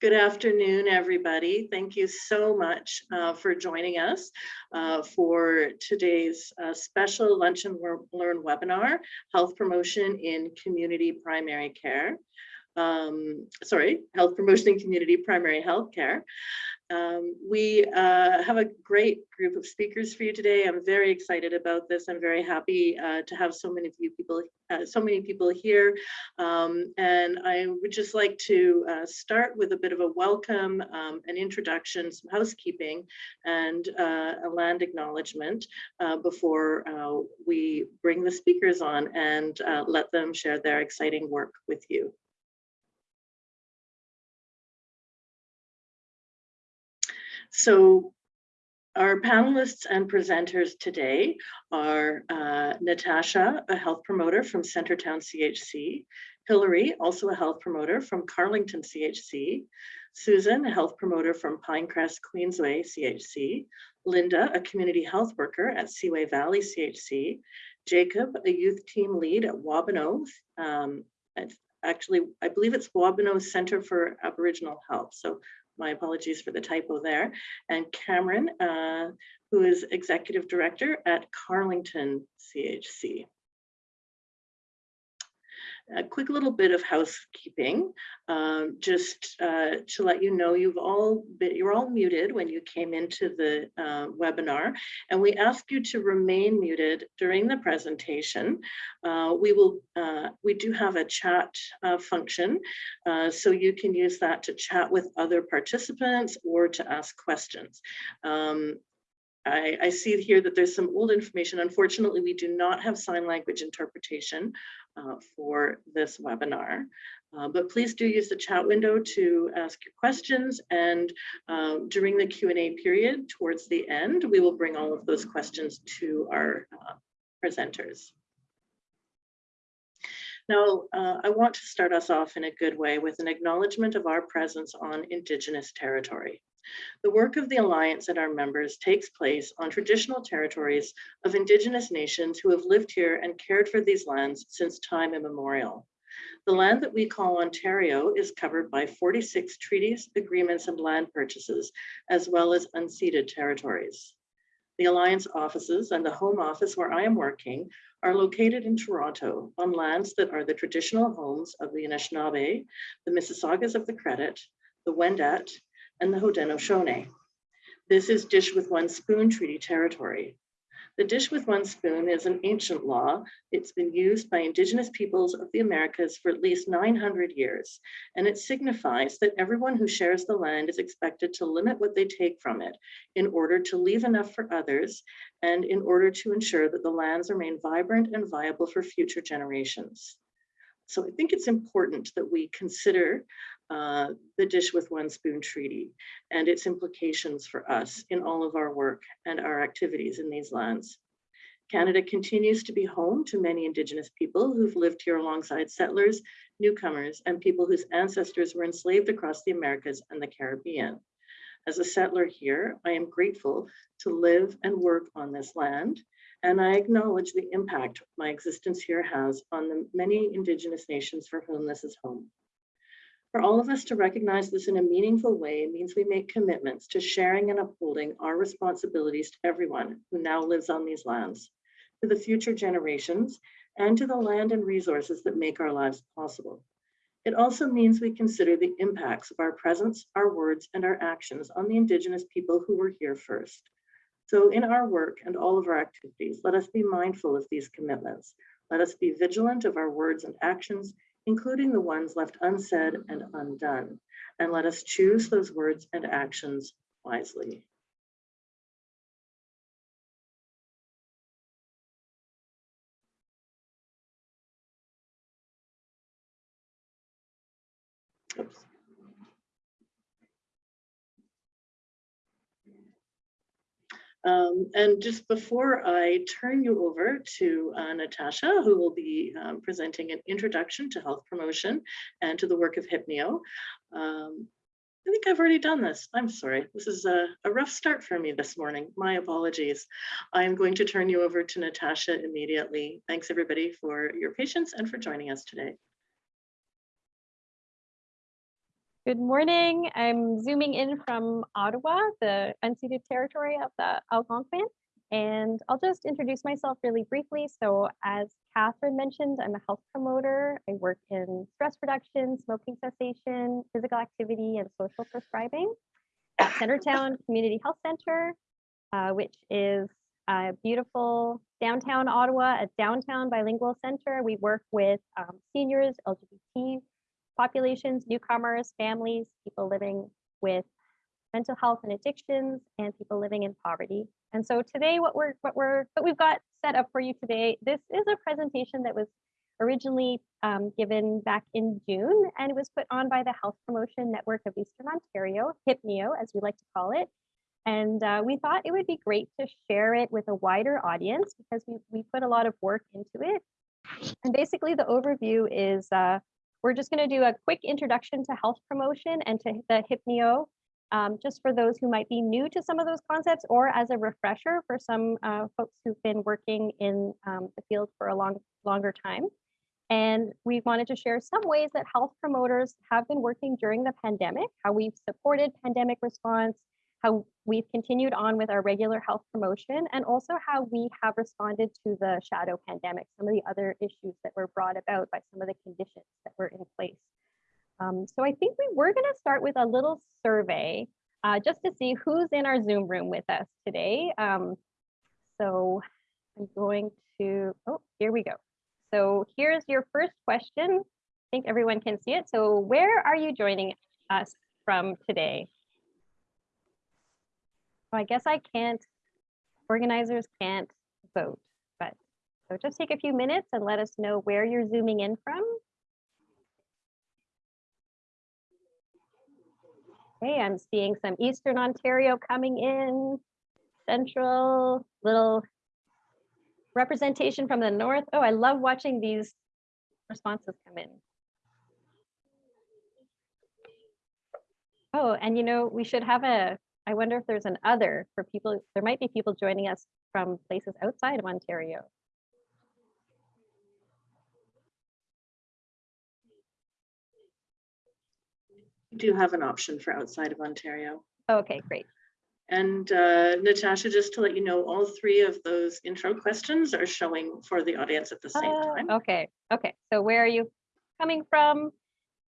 Good afternoon, everybody. Thank you so much uh, for joining us uh, for today's uh, special Lunch and Learn webinar, Health Promotion in Community Primary Care. Um, sorry, Health Promotion in Community Primary Health Care. Um, we uh, have a great group of speakers for you today. I'm very excited about this. I'm very happy uh, to have so many of you people, uh, so many people here. Um, and I would just like to uh, start with a bit of a welcome, um, an introduction, some housekeeping, and uh, a land acknowledgement uh, before we bring the speakers on and let them share their exciting work with you. So our panelists and presenters today are uh, Natasha, a health promoter from Centertown CHC, Hillary, also a health promoter from Carlington CHC, Susan, a health promoter from Pinecrest Queensway CHC, Linda, a community health worker at Seaway Valley CHC, Jacob, a youth team lead at Wabano, um, actually, I believe it's Wabano Center for Aboriginal Health. So my apologies for the typo there, and Cameron, uh, who is Executive Director at Carlington CHC a quick little bit of housekeeping, um, just uh, to let you know you've all been, you're all muted when you came into the uh, webinar, and we ask you to remain muted during the presentation. Uh, we will, uh, we do have a chat uh, function, uh, so you can use that to chat with other participants or to ask questions. Um, I, I, see here that there's some old information. Unfortunately, we do not have sign language interpretation uh, for this webinar. Uh, but please do use the chat window to ask your questions and um, during the Q&A period towards the end, we will bring all of those questions to our uh, presenters. Now, uh, I want to start us off in a good way with an acknowledgement of our presence on Indigenous territory. The work of the Alliance and our members takes place on traditional territories of Indigenous nations who have lived here and cared for these lands since time immemorial. The land that we call Ontario is covered by 46 treaties, agreements, and land purchases, as well as unceded territories. The Alliance offices and the home office where I am working are located in Toronto on lands that are the traditional homes of the Anishinaabe, the Mississaugas of the Credit, the Wendat, and the Haudenosaunee. This is Dish with One Spoon Treaty territory. The Dish with One Spoon is an ancient law. It's been used by indigenous peoples of the Americas for at least 900 years, and it signifies that everyone who shares the land is expected to limit what they take from it in order to leave enough for others and in order to ensure that the lands remain vibrant and viable for future generations. So I think it's important that we consider uh, the Dish with One Spoon Treaty and its implications for us in all of our work and our activities in these lands. Canada continues to be home to many Indigenous people who've lived here alongside settlers, newcomers, and people whose ancestors were enslaved across the Americas and the Caribbean. As a settler here, I am grateful to live and work on this land, and I acknowledge the impact my existence here has on the many Indigenous nations for whom this is home. For all of us to recognize this in a meaningful way means we make commitments to sharing and upholding our responsibilities to everyone who now lives on these lands, to the future generations, and to the land and resources that make our lives possible. It also means we consider the impacts of our presence, our words, and our actions on the Indigenous people who were here first. So in our work and all of our activities, let us be mindful of these commitments. Let us be vigilant of our words and actions including the ones left unsaid and undone. And let us choose those words and actions wisely. Um, and just before I turn you over to uh, Natasha, who will be um, presenting an introduction to health promotion and to the work of HIPNEO, um, I think I've already done this. I'm sorry. This is a, a, rough start for me this morning. My apologies. I'm going to turn you over to Natasha immediately. Thanks everybody for your patience and for joining us today. Good morning. I'm zooming in from Ottawa, the unceded territory of the Algonquin. And I'll just introduce myself really briefly. So as Catherine mentioned, I'm a health promoter. I work in stress reduction, smoking cessation, physical activity, and social prescribing at Centertown Community Health Center, uh, which is a beautiful downtown Ottawa, a downtown bilingual center. We work with um, seniors, LGBT populations, newcomers, families, people living with mental health and addictions, and people living in poverty. And so today, what we're what we're what we've got set up for you today, this is a presentation that was originally um, given back in June, and it was put on by the Health Promotion Network of Eastern Ontario, HIPNEO, as we like to call it. And uh, we thought it would be great to share it with a wider audience because we, we put a lot of work into it. And basically the overview is uh, we're just going to do a quick introduction to health promotion and to the HIPNEO, um, just for those who might be new to some of those concepts or as a refresher for some uh, folks who've been working in um, the field for a long, longer time. And we wanted to share some ways that health promoters have been working during the pandemic, how we've supported pandemic response, how we've continued on with our regular health promotion, and also how we have responded to the shadow pandemic, some of the other issues that were brought about by some of the conditions that were in place. Um, so I think we were going to start with a little survey uh, just to see who's in our Zoom room with us today. Um, so I'm going to, oh, here we go. So here's your first question. I think everyone can see it. So where are you joining us from today? So I guess I can't, organizers can't vote, but so just take a few minutes and let us know where you're zooming in from. Okay, I'm seeing some Eastern Ontario coming in, Central, little representation from the North. Oh, I love watching these responses come in. Oh, and you know, we should have a I wonder if there's an other for people, there might be people joining us from places outside of Ontario. We do have an option for outside of Ontario. Okay, great. And uh, Natasha, just to let you know, all three of those intro questions are showing for the audience at the same Uh, time. Okay, okay. So where are you coming from?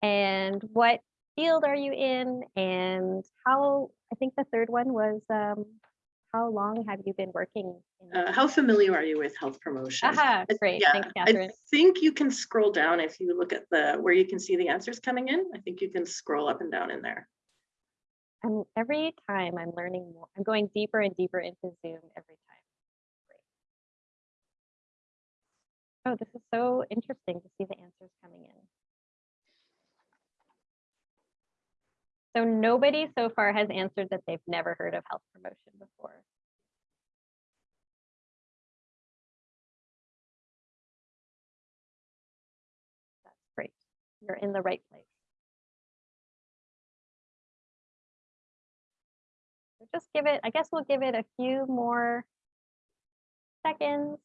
And what field are you in? And how, I think the third one was, um, how long have you been working? in- Uh, How familiar are you with health promotion? Aha, I- great. Yeah, Thanks, I think you can scroll down if you look at the, where you can see the answers coming in. I think you can scroll up and down in there. And every time I'm learning more, I'm going deeper and deeper into Zoom every time. Great. Oh, this is so interesting to see the answers coming in. So nobody so far has answered that they've never heard of health promotion before. That's great. You're in the right place. So just give it, I guess we'll give it a few more seconds.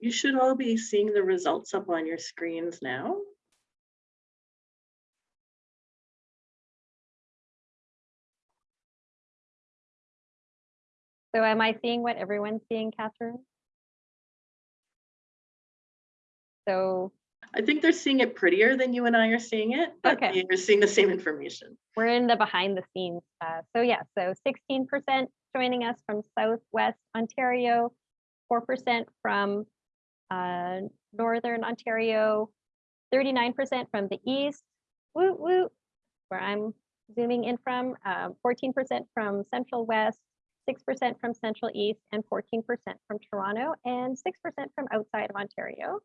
You should all be seeing the results up on your screens now. So am I seeing what everyone's seeing, Catherine? So I think they're seeing it prettier than you and I are seeing it, but Okay. you're seeing the same information. we're in the behind the scenes. Uh, so yeah, so 16% joining us from Southwest Ontario, 4% from uh, Northern Ontario, 39% from the East, woot woot, where I'm zooming in from, um, 14% from Central West, 6% from Central East, and 14% from Toronto, and 6% from outside of Ontario.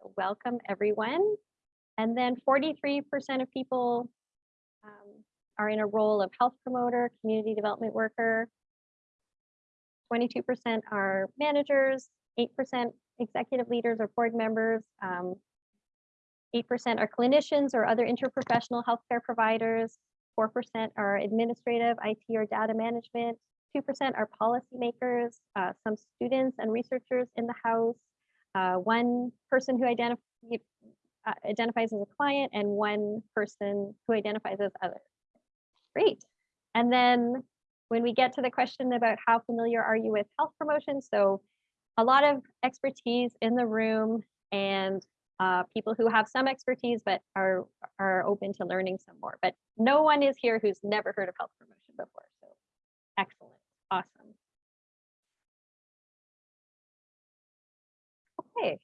So welcome everyone. And then 43% of people um, are in a role of health promoter, community development worker. 22% are managers, 8% executive leaders or board members. um, 8% are clinicians or other interprofessional healthcare providers. 4% are administrative, IT or data management. 2% are policymakers, uh, some students and researchers in the house. uh, One person who identif- uh, identifies as a client and one person who identifies as other. Great. And then when we get to the question about how familiar are you with health promotion, so a lot of expertise in the room and uh, people who have some expertise but are are open to learning some more. But no one is here who's never heard of health promotion before. So excellent, awesome. Okay.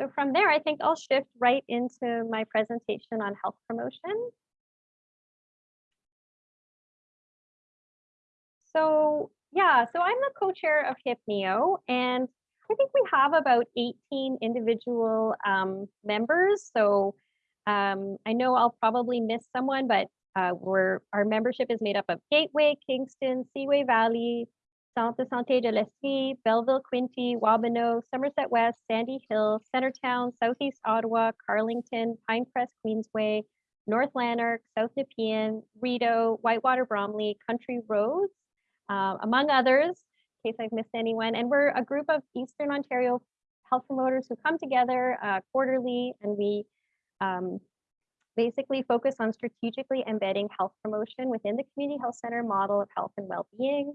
So from there, I think I'll shift right into my presentation on health promotion. So yeah, so I'm the co-chair of HIPNEO and I think we have about 18 individual um, members. So um, I know I'll probably miss someone, but uh, we're, our membership is made up of Gateway, Kingston, Seaway Valley, Centre Santé de l'Estrie, Belleville, Quinte, Wabano, Somerset West, Sandy Hill, Centertown, Southeast Ottawa, Carlington, Pinecrest, Queensway, North Lanark, South Nepean, Rideau, Whitewater, Bromley, Country Roads, uh, among others, in case I've missed anyone. And we're a group of Eastern Ontario health promoters who come together uh, quarterly and we um, basically focus on strategically embedding health promotion within the community health center model of health and well-being.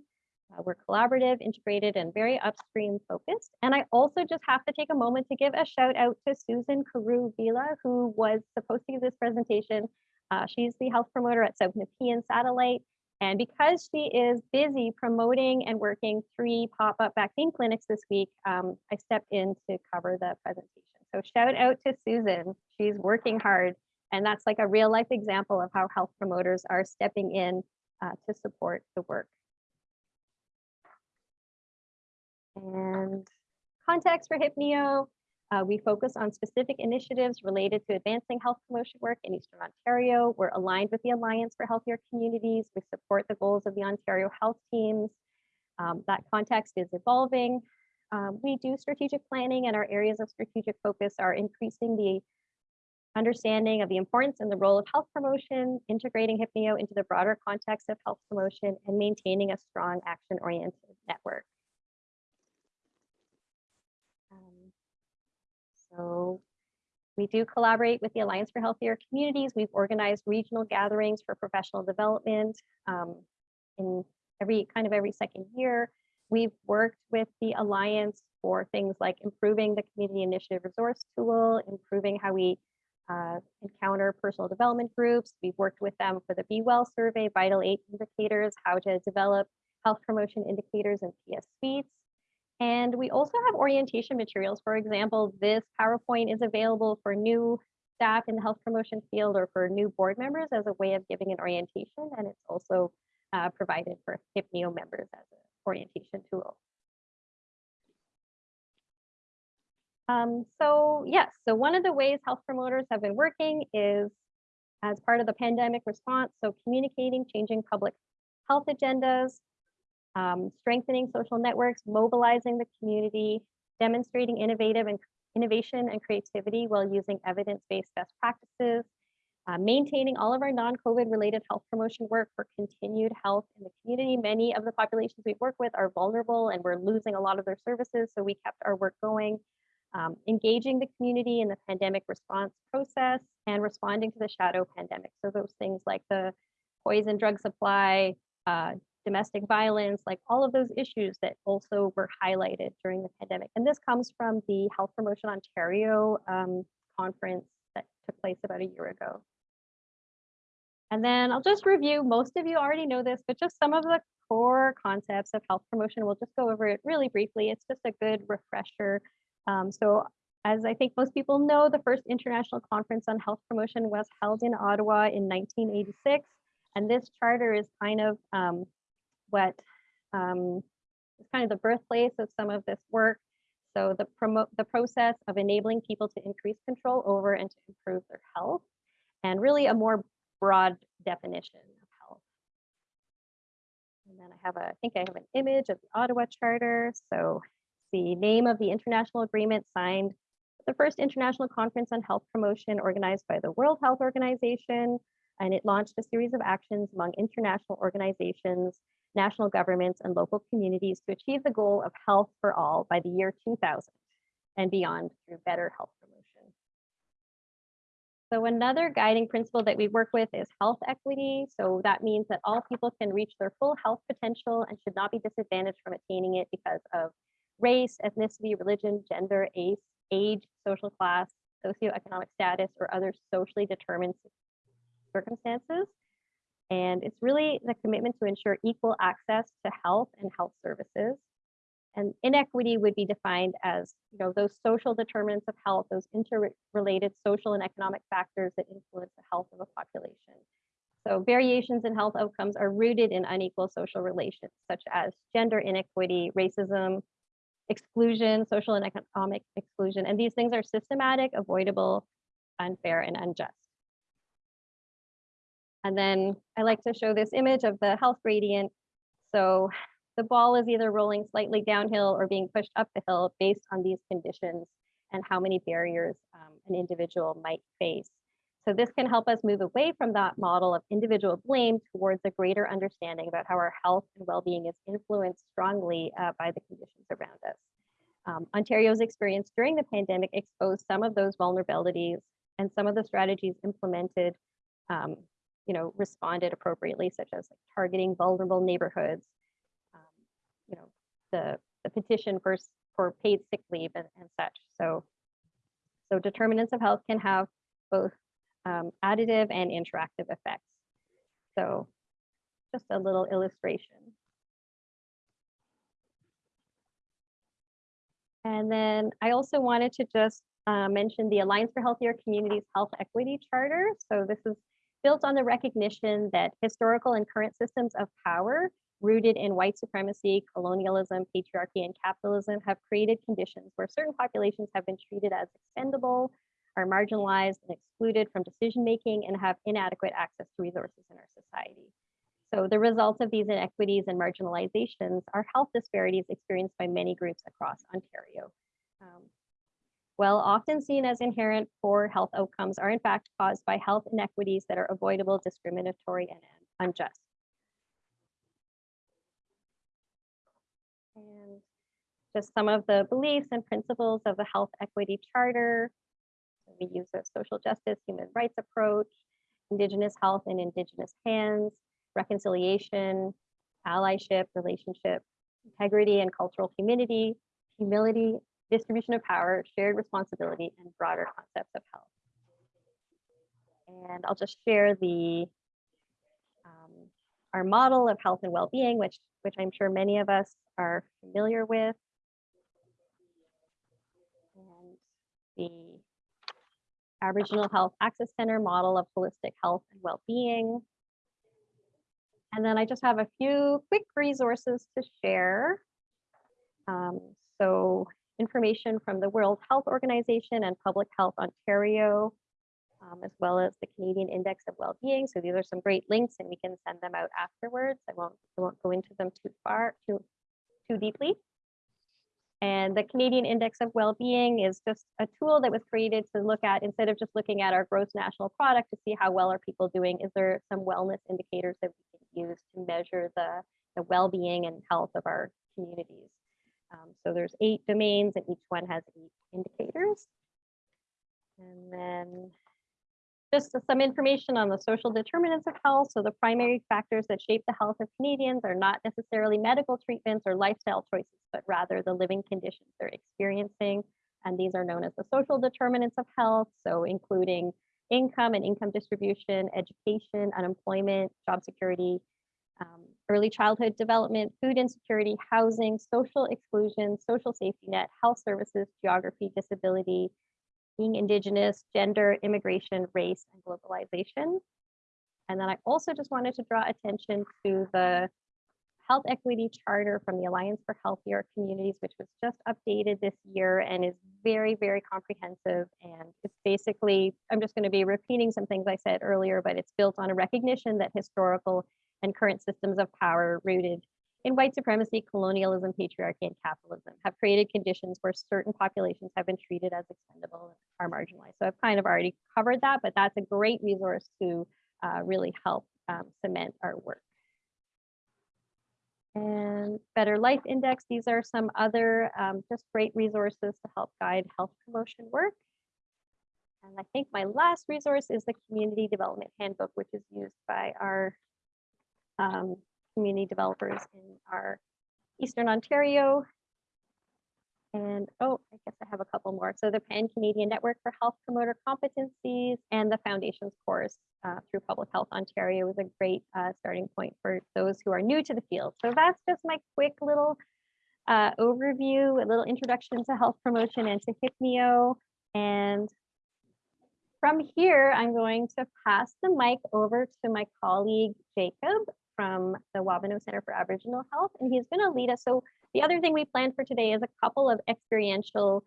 Uh, we're collaborative, integrated, and very upstream focused. And I also just have to take a moment to give a shout out to Susan Carew Vila, who was supposed to give this presentation. Uh, she's the health promoter at South Nepean Satellite. And because she is busy promoting and working three pop-up vaccine clinics this week, um, I stepped in to cover the presentation. So shout out to Susan. She's working hard. And that's like a real life example of how health promoters are stepping in uh, to support the work. And context for HIPNEO, uh, we focus on specific initiatives related to advancing health promotion work in Eastern Ontario. We're aligned with the Alliance for Healthier Communities. We support the goals of the Ontario health teams. Um, that context is evolving. Um, we do strategic planning and our areas of strategic focus are increasing the understanding of the importance and the role of health promotion, integrating HIPNEO into the broader context of health promotion, and maintaining a strong action-oriented network. So we do collaborate with the Alliance for Healthier Communities. We've organized regional gatherings for professional development um, in every kind of every second year. We've worked with the Alliance for things like improving the community initiative resource tool, improving how we uh, encounter personal development groups. We've worked with them for the Be Well survey, Vital Eight indicators, how to develop health promotion indicators and PS suites. And we also have orientation materials. For example, this PowerPoint is available for new staff in the health promotion field or for new board members as a way of giving an orientation. And it's also uh, provided for HIPNEO members as an orientation tool. Um, so yes, so one of the ways health promoters have been working is as part of the pandemic response. So communicating, changing public health agendas, um, strengthening social networks, mobilizing the community, demonstrating innovative and innovation and creativity while using evidence-based best practices, uh, maintaining all of our non-COVID related health promotion work for continued health in the community. Many of the populations we work with are vulnerable and we're losing a lot of their services, so we kept our work going. Um, engaging the community in the pandemic response process and responding to the shadow pandemic. So those things like the poison drug supply, uh, domestic violence, like all of those issues that also were highlighted during the pandemic. And this comes from the Health Promotion Ontario um, conference that took place about a year ago. And then I'll just review, most of you already know this, but just some of the core concepts of health promotion. We'll just go over it really briefly. It's just a good refresher. Um, so as I think most people know, the first international conference on health promotion was held in Ottawa in 1986. And this charter is kind of um, what um, is kind of the birthplace of some of this work. So the promote the process of enabling people to increase control over and to improve their health and really a more broad definition of health. And then I have a, I think I have an image of the Ottawa Charter. So the name of the international agreement signed the first international conference on health promotion organized by the World Health Organization. And it launched a series of actions among international organizations, national governments, and local communities to achieve the goal of health for all by the year 2000 and beyond through better health promotion. So another guiding principle that we work with is health equity. So that means that all people can reach their full health potential and should not be disadvantaged from attaining it because of race, ethnicity, religion, gender, age, age, social class, socioeconomic status, or other socially determined circumstances. And it's really the commitment to ensure equal access to health and health services. And inequity would be defined as, you know, those social determinants of health, those interrelated social and economic factors that influence the health of a population. So variations in health outcomes are rooted in unequal social relations, such as gender inequity, racism, exclusion, social and economic exclusion. And these things are systematic, avoidable, unfair, and unjust. And then I like to show this image of the health gradient. So the ball is either rolling slightly downhill or being pushed up the hill based on these conditions and how many barriers um, an individual might face. So this can help us move away from that model of individual blame towards a greater understanding about how our health and well-being is influenced strongly uh, by the conditions around us. Um, Ontario's experience during the pandemic exposed some of those vulnerabilities and some of the strategies implemented um, you know, responded appropriately, such as like targeting vulnerable neighborhoods, um, you know, the, the petition for, for paid sick leave and, and such. So, so determinants of health can have both um, additive and interactive effects. So just a little illustration. And then I also wanted to just uh, mention the Alliance for Healthier Communities Health Equity Charter. So this is built on the recognition that historical and current systems of power rooted in white supremacy, colonialism, patriarchy, and capitalism have created conditions where certain populations have been treated as expendable, are marginalized and excluded from decision making, and have inadequate access to resources in our society. So the results of these inequities and marginalizations are health disparities experienced by many groups across Ontario. While often seen as inherent poor health outcomes are in fact caused by health inequities that are avoidable, discriminatory, and unjust. And just some of the beliefs and principles of the Health Equity Charter. We use a social justice, human rights approach, Indigenous health in Indigenous hands, reconciliation, allyship, relationship, integrity and cultural humility, humility, distribution of power, shared responsibility, and broader concepts of health. And I'll just share the um, our model of health and well-being, which which I'm sure many of us are familiar with. And the Aboriginal Health Access Center model of holistic health and well-being. And then I just have a few quick resources to share. Um, so information from the World Health Organization and Public Health Ontario, um, as well as the Canadian Index of Wellbeing. So these are some great links and we can send them out afterwards. I won't, I won't go into them too far, too, too deeply. And the Canadian Index of Wellbeing is just a tool that was created to look at, instead of just looking at our gross national product to see how well are people doing, is there some wellness indicators that we can use to measure the, the well-being and health of our communities. Um, so there's eight domains and each one has eight indicators. And then just some information on the social determinants of health. So the primary factors that shape the health of Canadians are not necessarily medical treatments or lifestyle choices, but rather the living conditions they're experiencing. And these are known as the social determinants of health. So including income and income distribution, education, unemployment, job security, um, early childhood development, food insecurity, housing, social exclusion, social safety net, health services, geography, disability, being indigenous, gender, immigration, race, and globalization. And then I also just wanted to draw attention to the health equity charter from the Alliance for Healthier Communities, which was just updated this year and is very, very comprehensive. And it's basically, I'm just going to be repeating some things I said earlier, but it's built on a recognition that historical and current systems of power rooted in white supremacy, colonialism, patriarchy, and capitalism have created conditions where certain populations have been treated as expendable or marginalized. So I've kind of already covered that, but that's a great resource to uh, really help um, cement our work. And Better Life Index, these are some other um, just great resources to help guide health promotion work. And I think my last resource is the Community Development Handbook, which is used by our um, community developers in our Eastern Ontario. And oh, I guess I have a couple more. So the Pan Canadian Network for Health Promoter Competencies and the Foundations course uh, through Public Health Ontario is a great uh, starting point for those who are new to the field. So that's just my quick little uh, overview, a little introduction to health promotion and to HIPNEO. And from here, I'm going to pass the mic over to my colleague, Jacob, from the Wabano Center for Aboriginal Health, and he's going to lead us. So the other thing we planned for today is a couple of experiential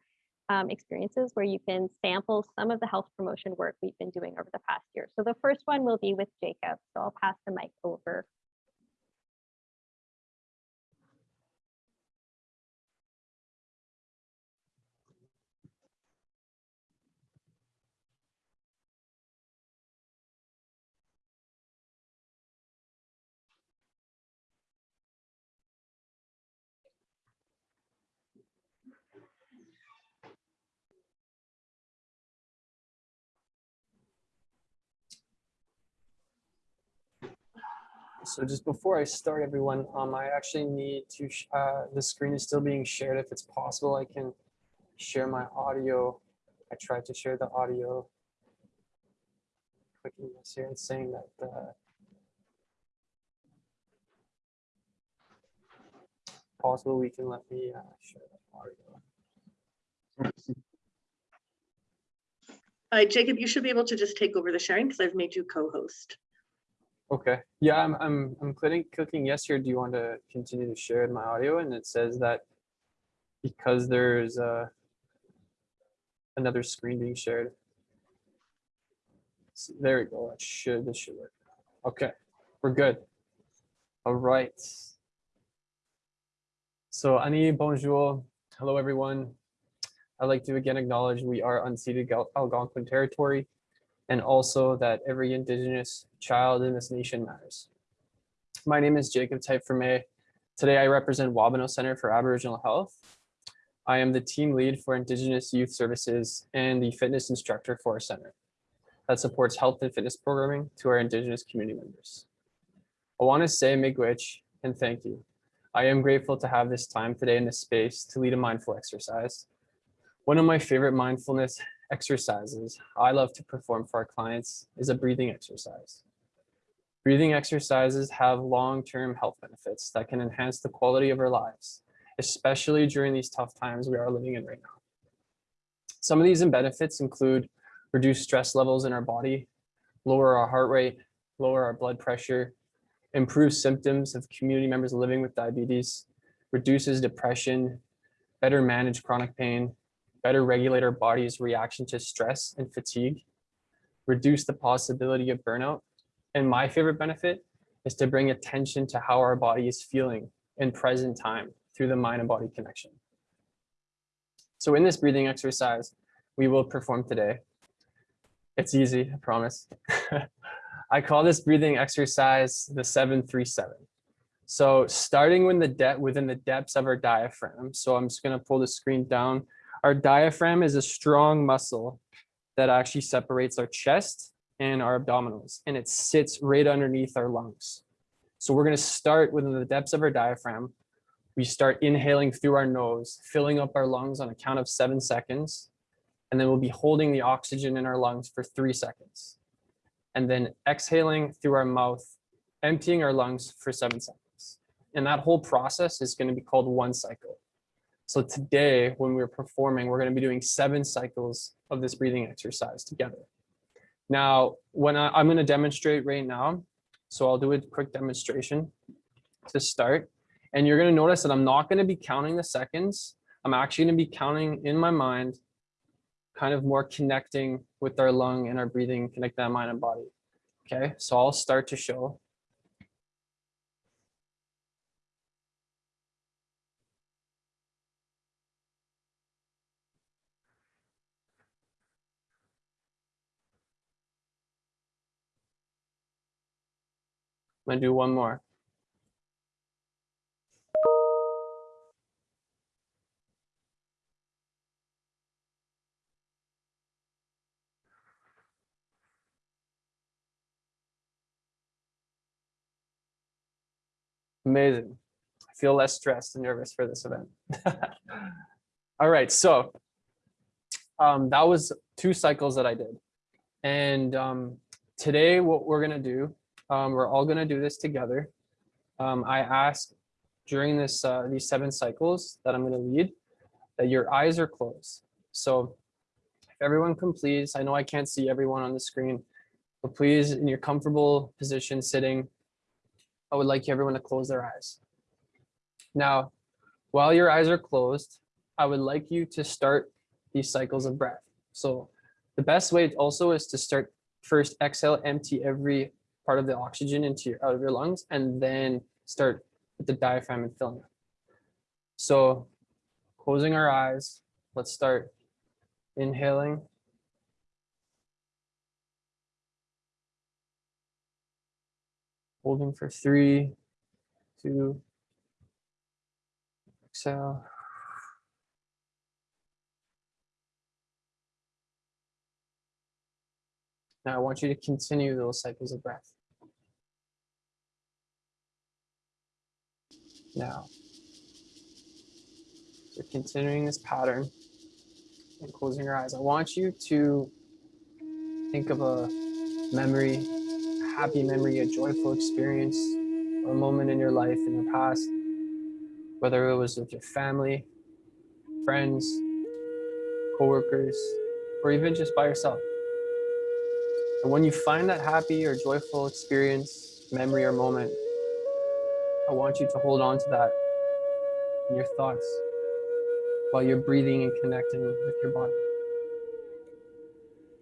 um, experiences where you can sample some of the health promotion work we've been doing over the past year. So the first one will be with Jacob. So I'll pass the mic over. So just before I start, everyone, um, I actually need to, uh, the screen is still being shared. If it's possible, I can share my audio. I tried to share the audio. Clicking this here and saying that, uh, possible, we can let me, uh, share the audio. Uh, Jacob, you should be able to just take over the sharing because I've made you co-host. Okay, yeah, I'm, I'm, I'm clicking, clicking yes here. Do you want to continue to share my audio? And it says that because there's uh, another screen being shared. So there we go. That should, this should work. Okay, we're good. All right. So Aanii, bonjour. Hello, everyone. I'd like to again acknowledge we are unceded Algonquin territory and also that every Indigenous child in this nation matters. My name is Jacob Type. Today I represent Wabano Center for Aboriginal Health. I am the team lead for Indigenous Youth Services and the fitness instructor for our center that supports health and fitness programming to our Indigenous community members. I want to say miigwech and thank you. I am grateful to have this time today in this space to lead a mindful exercise. One of my favorite mindfulness exercises I love to perform for our clients is a breathing exercise. Breathing exercises have long-term health benefits that can enhance the quality of our lives, especially during these tough times we are living in right now. Some of these benefits include reduced stress levels in our body, lower our heart rate, lower our blood pressure, improve symptoms of community members living with diabetes, reduces depression, better manage chronic pain, better regulate our body's reaction to stress and fatigue, reduce the possibility of burnout. And my favorite benefit is to bring attention to how our body is feeling in present time through the mind and body connection. So in this breathing exercise, we will perform today. It's easy, I promise. I call this breathing exercise the 737. So starting when the de within the depths of our diaphragm. So I'm just gonna pull the screen down our diaphragm is a strong muscle that actually separates our chest and our abdominals, and it sits right underneath our lungs. So we're going to start within the depths of our diaphragm. We start inhaling through our nose, filling up our lungs on a count of seven seconds. And then we'll be holding the oxygen in our lungs for three seconds. And then exhaling through our mouth, emptying our lungs for seven seconds. And that whole process is going to be called one cycle. So today, when we're performing, we're going to be doing seven cycles of this breathing exercise together. Now, when I, I'm going to demonstrate right now, so I'll do a quick demonstration. to start. And you're gonna notice that I'm not gonna be counting the seconds. I'm actually gonna be counting in my mind, kind of more connecting with our lung and our breathing, connect that mind and body. Okay, so I'll start to show. I'm gonna do one more. Amazing. I feel less stressed and nervous for this event. All right, so um, that was two cycles that I did. And um, today what we're gonna do, um, we're all gonna do this together. Um, I ask during this uh, these seven cycles that I'm gonna lead, that your eyes are closed. So if everyone can please, I know I can't see everyone on the screen, but please in your comfortable position sitting, I would like everyone to close their eyes. Now, while your eyes are closed, I would like you to start these cycles of breath. So the best way also is to start first exhale, empty every part of the oxygen into your out of your lungs, and then start with the diaphragm and filling it. So closing our eyes, let's start inhaling. Holding for three, two, exhale. Now I want you to continue those cycles of breath. Now, so continuing this pattern and closing your eyes, I want you to think of a memory, a happy memory, a joyful experience, or a moment in your life in the past, whether it was with your family, friends, coworkers, or even just by yourself. And when you find that happy or joyful experience, memory, or moment, I want you to hold on to that in your thoughts while you're breathing and connecting with your body.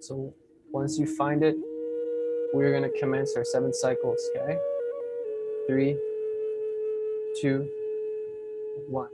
So once you find it, we're going to commence our seven cycles, okay? Three, two, one.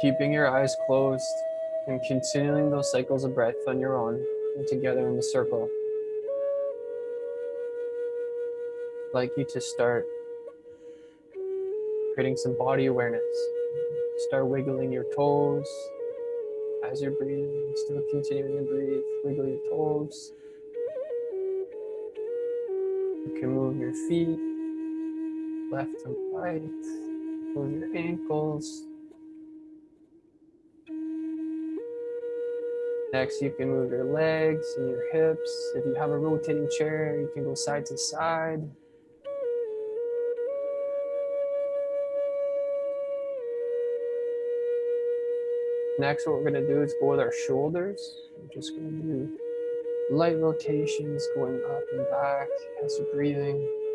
Keeping your eyes closed and continuing those cycles of breath on your own and together in the circle. I'd like you to start creating some body awareness. Start wiggling your toes as you're breathing, still continuing to breathe. Wiggle your toes. You can move your feet left and right Move your ankles. Next, you can move your legs and your hips. If you have a rotating chair, you can go side to side. Next, what we're gonna do is go with our shoulders. We're just gonna do light rotations going up and back as you're breathing.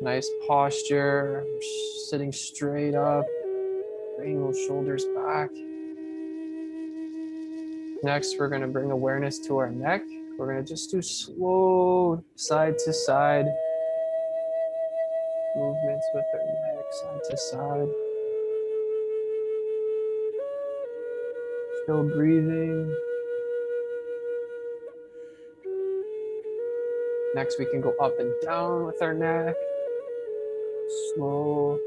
Nice posture, sitting straight up, bring those shoulders back. Next, we're gonna bring awareness to our neck. We're gonna just do slow side to side movements with our neck side to side. Still breathing. Next, we can go up and down with our neck. Slow.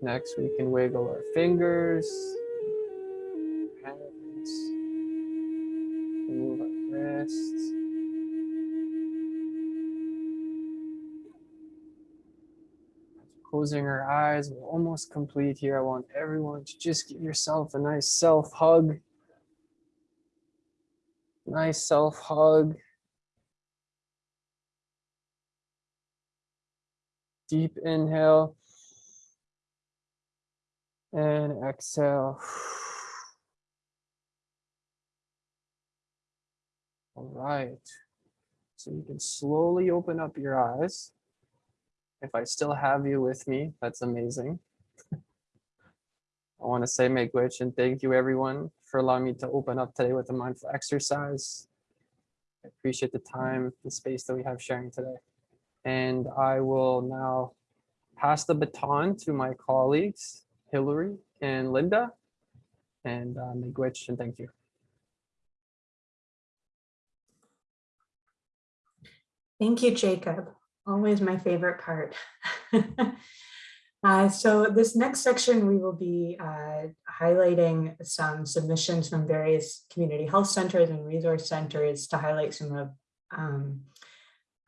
Next, we can wiggle our fingers, Closing our eyes, we're almost complete here. I want everyone to just give yourself a nice self hug. Nice self hug. Deep inhale and exhale. All right. So you can slowly open up your eyes. If I still have you with me, that's amazing. I want to say Miigwech and thank you everyone for allowing me to open up today with a mindful exercise. I appreciate the time, the space that we have sharing today. And I will now pass the baton to my colleagues, Hillary and Linda. And uh, Miigwech and thank you. Thank you, Jacob. Always my favorite part. uh, so this next section, we will be uh, highlighting some submissions from various community health centers and resource centers to highlight some of um,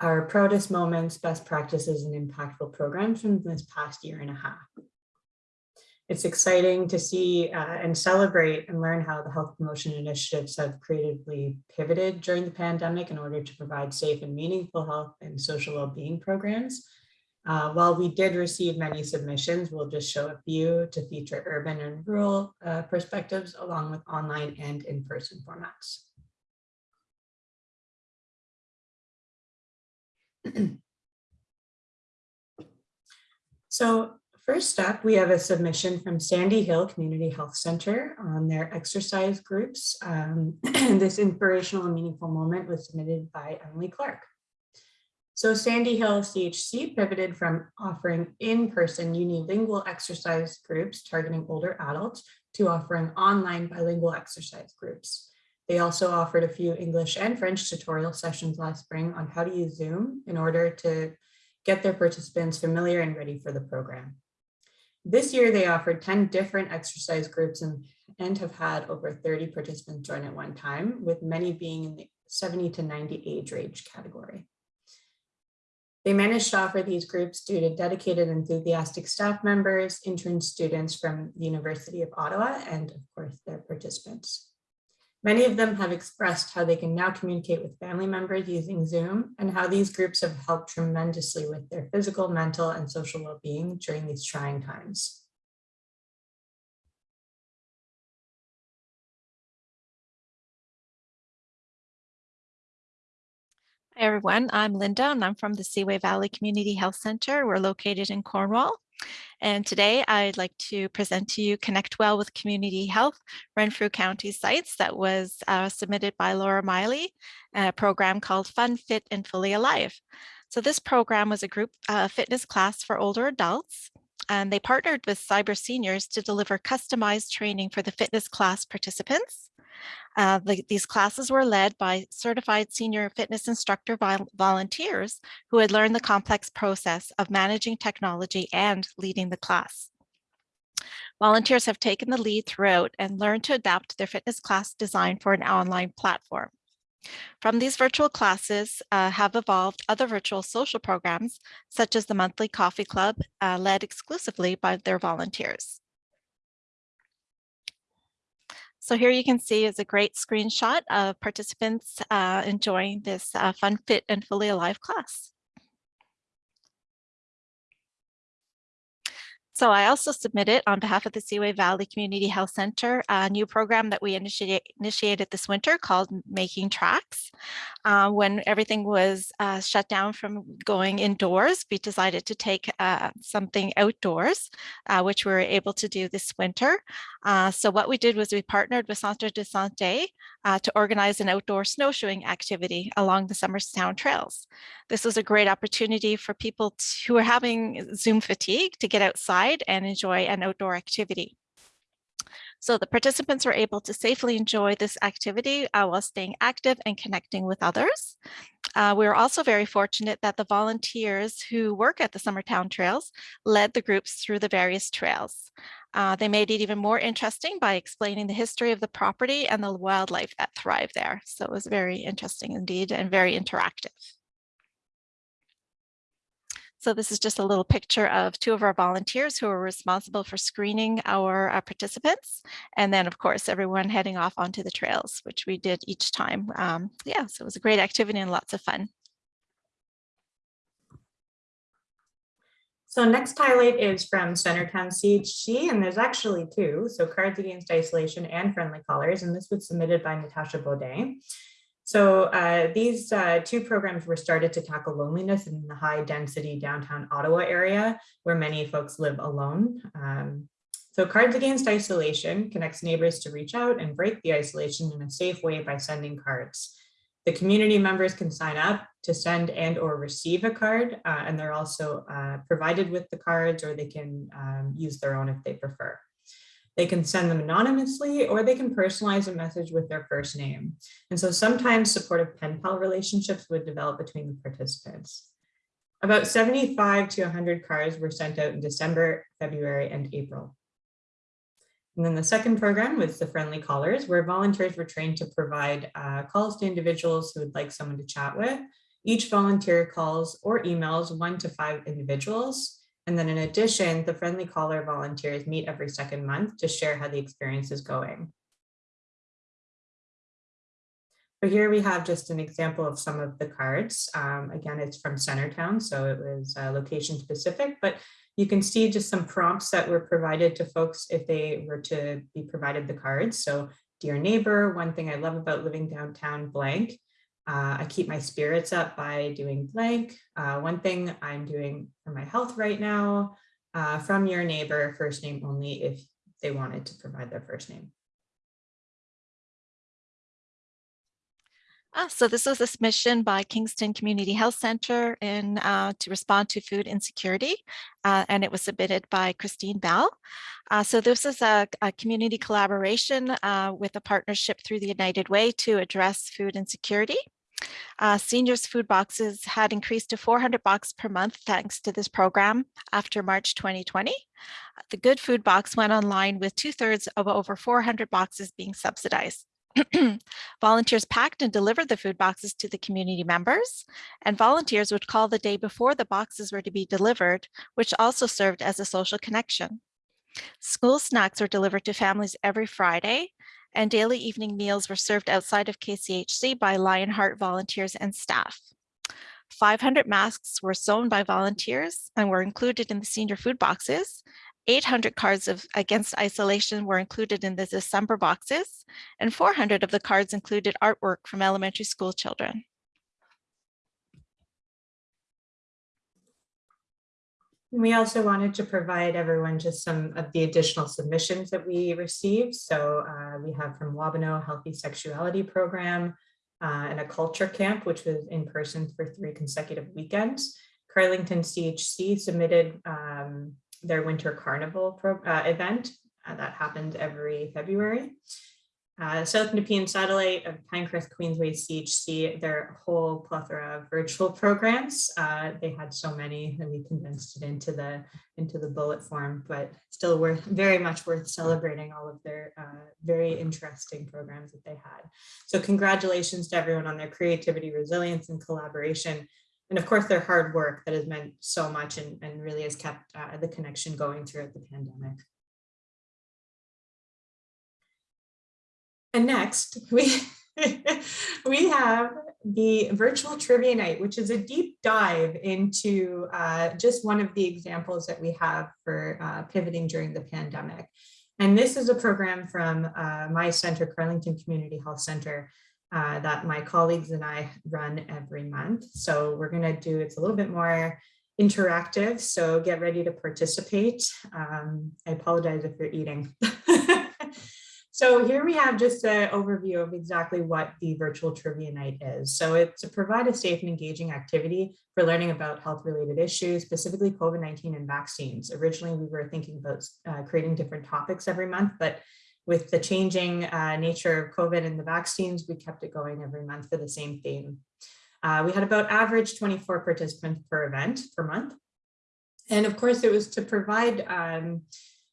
our proudest moments, best practices, and impactful programs from this past year and a half. It's exciting to see uh, and celebrate and learn how the health promotion initiatives have creatively pivoted during the pandemic in order to provide safe and meaningful health and social well-being programs. Uh, while we did receive many submissions, we'll just show a few to feature urban and rural uh, perspectives along with online and in-person formats. so First up, we have a submission from Sandy Hill Community Health Center on their exercise groups. Um, this inspirational and meaningful moment was submitted by Emily Clark. So Sandy Hill CHC pivoted from offering in-person unilingual exercise groups targeting older adults to offering online bilingual exercise groups. They also offered a few English and French tutorial sessions last spring on how to use Zoom in order to get their participants familiar and ready for the program. This year, they offered 10 different exercise groups and, and have had over 30 participants join at one time, with many being in the 70 to 90 age range category. They managed to offer these groups due to dedicated, enthusiastic staff members, intern students from the University of Ottawa, and of course, their participants. Many of them have expressed how they can now communicate with family members using Zoom and how these groups have helped tremendously with their physical, mental, and social well-being during these trying times. Hi everyone, I'm Linda and I'm from the Seaway Valley Community Health Center. We're located in Cornwall. And today I'd like to present to you Connect Well with Community Health, Renfrew County Sites that was uh, submitted by Laura Miley, a program called Fun, Fit, and Fully Alive. So this program was a group uh, fitness class for older adults and they partnered with Cyber Seniors to deliver customized training for the fitness class participants. Uh, the- these classes were led by certified senior fitness instructor vol- volunteers who had learned the complex process of managing technology and leading the class. Volunteers have taken the lead throughout and learned to adapt their fitness class design for an online platform. From these virtual classes uh, have evolved other virtual social programs, such as the monthly coffee club, uh, led exclusively by their volunteers. So here you can see is a great screenshot of participants uh, enjoying this uh, fun, fit, and fully alive class. So I also submitted on behalf of the Seaway Valley Community Health Center a new program that we initiate, initiated this winter called Making Tracks. Uh, when everything was uh, shut down from going indoors, we decided to take uh, something outdoors, uh, which we were able to do this winter. Uh, so what we did was we partnered with Centre de Santé uh, to organize an outdoor snowshoeing activity along the Summerstown trails. This was a great opportunity for people to, who are having Zoom fatigue to get outside and enjoy an outdoor activity. So the participants were able to safely enjoy this activity uh, while staying active and connecting with others. Uh, we were also very fortunate that the volunteers who work at the Summerstown Trails led the groups through the various trails. Uh, they made it even more interesting by explaining the history of the property and the wildlife that thrive there. So it was very interesting indeed and very interactive. So this is just a little picture of two of our volunteers who are responsible for screening our uh, participants. And then of course, everyone heading off onto the trails, which we did each time. Um, yeah, so it was a great activity and lots of fun. So next highlight is from Centertown CHC, and there's actually two. So Cards Against Isolation and Friendly Callers, and this was submitted by Natasha Baudet. So uh, these uh, two programs were started to tackle loneliness in the high density downtown Ottawa area where many folks live alone. Um, so Cards Against Isolation connects neighbors to reach out and break the isolation in a safe way by sending cards. The community members can sign up to send and or receive a card uh, and they're also uh, provided with the cards or they can um, use their own if they prefer. They can send them anonymously or they can personalize a message with their first name. And so sometimes supportive pen pal relationships would develop between the participants. About 75 to 100 cards were sent out in December, February, and April. And then the second program was the Friendly Callers, where volunteers were trained to provide uh, calls to individuals who would like someone to chat with. Each volunteer calls or emails one to five individuals and then in addition, the friendly caller volunteers meet every second month to share how the experience is going. So here we have just an example of some of the cards. Um, again, it's from Centertown, so it was uh, location specific, but you can see just some prompts that were provided to folks if they were to be provided the cards. So dear neighbor, one thing I love about living downtown blank, uh, I keep my spirits up by doing blank. Uh, one thing I'm doing for my health right now, uh, from your neighbor, first name only if they wanted to provide their first name. Ah, so this was a submission by Kingston Community Health Center in uh, to respond to food insecurity, uh, and it was submitted by Christine Bell. Uh, so this is a, a community collaboration uh, with a partnership through the United Way to address food insecurity. Uh, seniors food boxes had increased to 400 boxes per month thanks to this program after March 2020. The Good Food Box went online with two thirds of over 400 boxes being subsidized. volunteers packed and delivered the food boxes to the community members, and volunteers would call the day before the boxes were to be delivered, which also served as a social connection. School snacks were delivered to families every Friday, and daily evening meals were served outside of KCHC by Lionheart volunteers and staff. 500 masks were sewn by volunteers and were included in the senior food boxes, 800 cards of against isolation were included in the December boxes, and 400 of the cards included artwork from elementary school children. We also wanted to provide everyone just some of the additional submissions that we received. So uh, we have from Wabano Healthy Sexuality Program uh, and a culture camp, which was in person for three consecutive weekends. Carlington CHC submitted um, their winter carnival pro, uh, event uh, that happened every February. Uh, South Nepean Satellite of Pinecrest Queensway CHC, their whole plethora of virtual programs. Uh, they had so many and we condensed it into the into the bullet form, but still worth very much worth celebrating all of their uh, very interesting programs that they had. So congratulations to everyone on their creativity, resilience, and collaboration. And of course, their hard work that has meant so much and, and really has kept uh, the connection going throughout the pandemic. And next, we, we have the virtual trivia night, which is a deep dive into uh, just one of the examples that we have for uh, pivoting during the pandemic. And this is a program from uh, my center, Carlington Community Health Center, uh, that my colleagues and I run every month. So we're gonna do, it's a little bit more interactive, so get ready to participate. Um, I apologize if you're eating. So here we have just an overview of exactly what the virtual trivia night is. So it's to provide a safe and engaging activity for learning about health related issues, specifically COVID-19 and vaccines. Originally, we were thinking about uh, creating different topics every month, but with the changing uh, nature of COVID and the vaccines, we kept it going every month for the same theme. Uh, we had about average 24 participants per event per month. And of course, it was to provide um,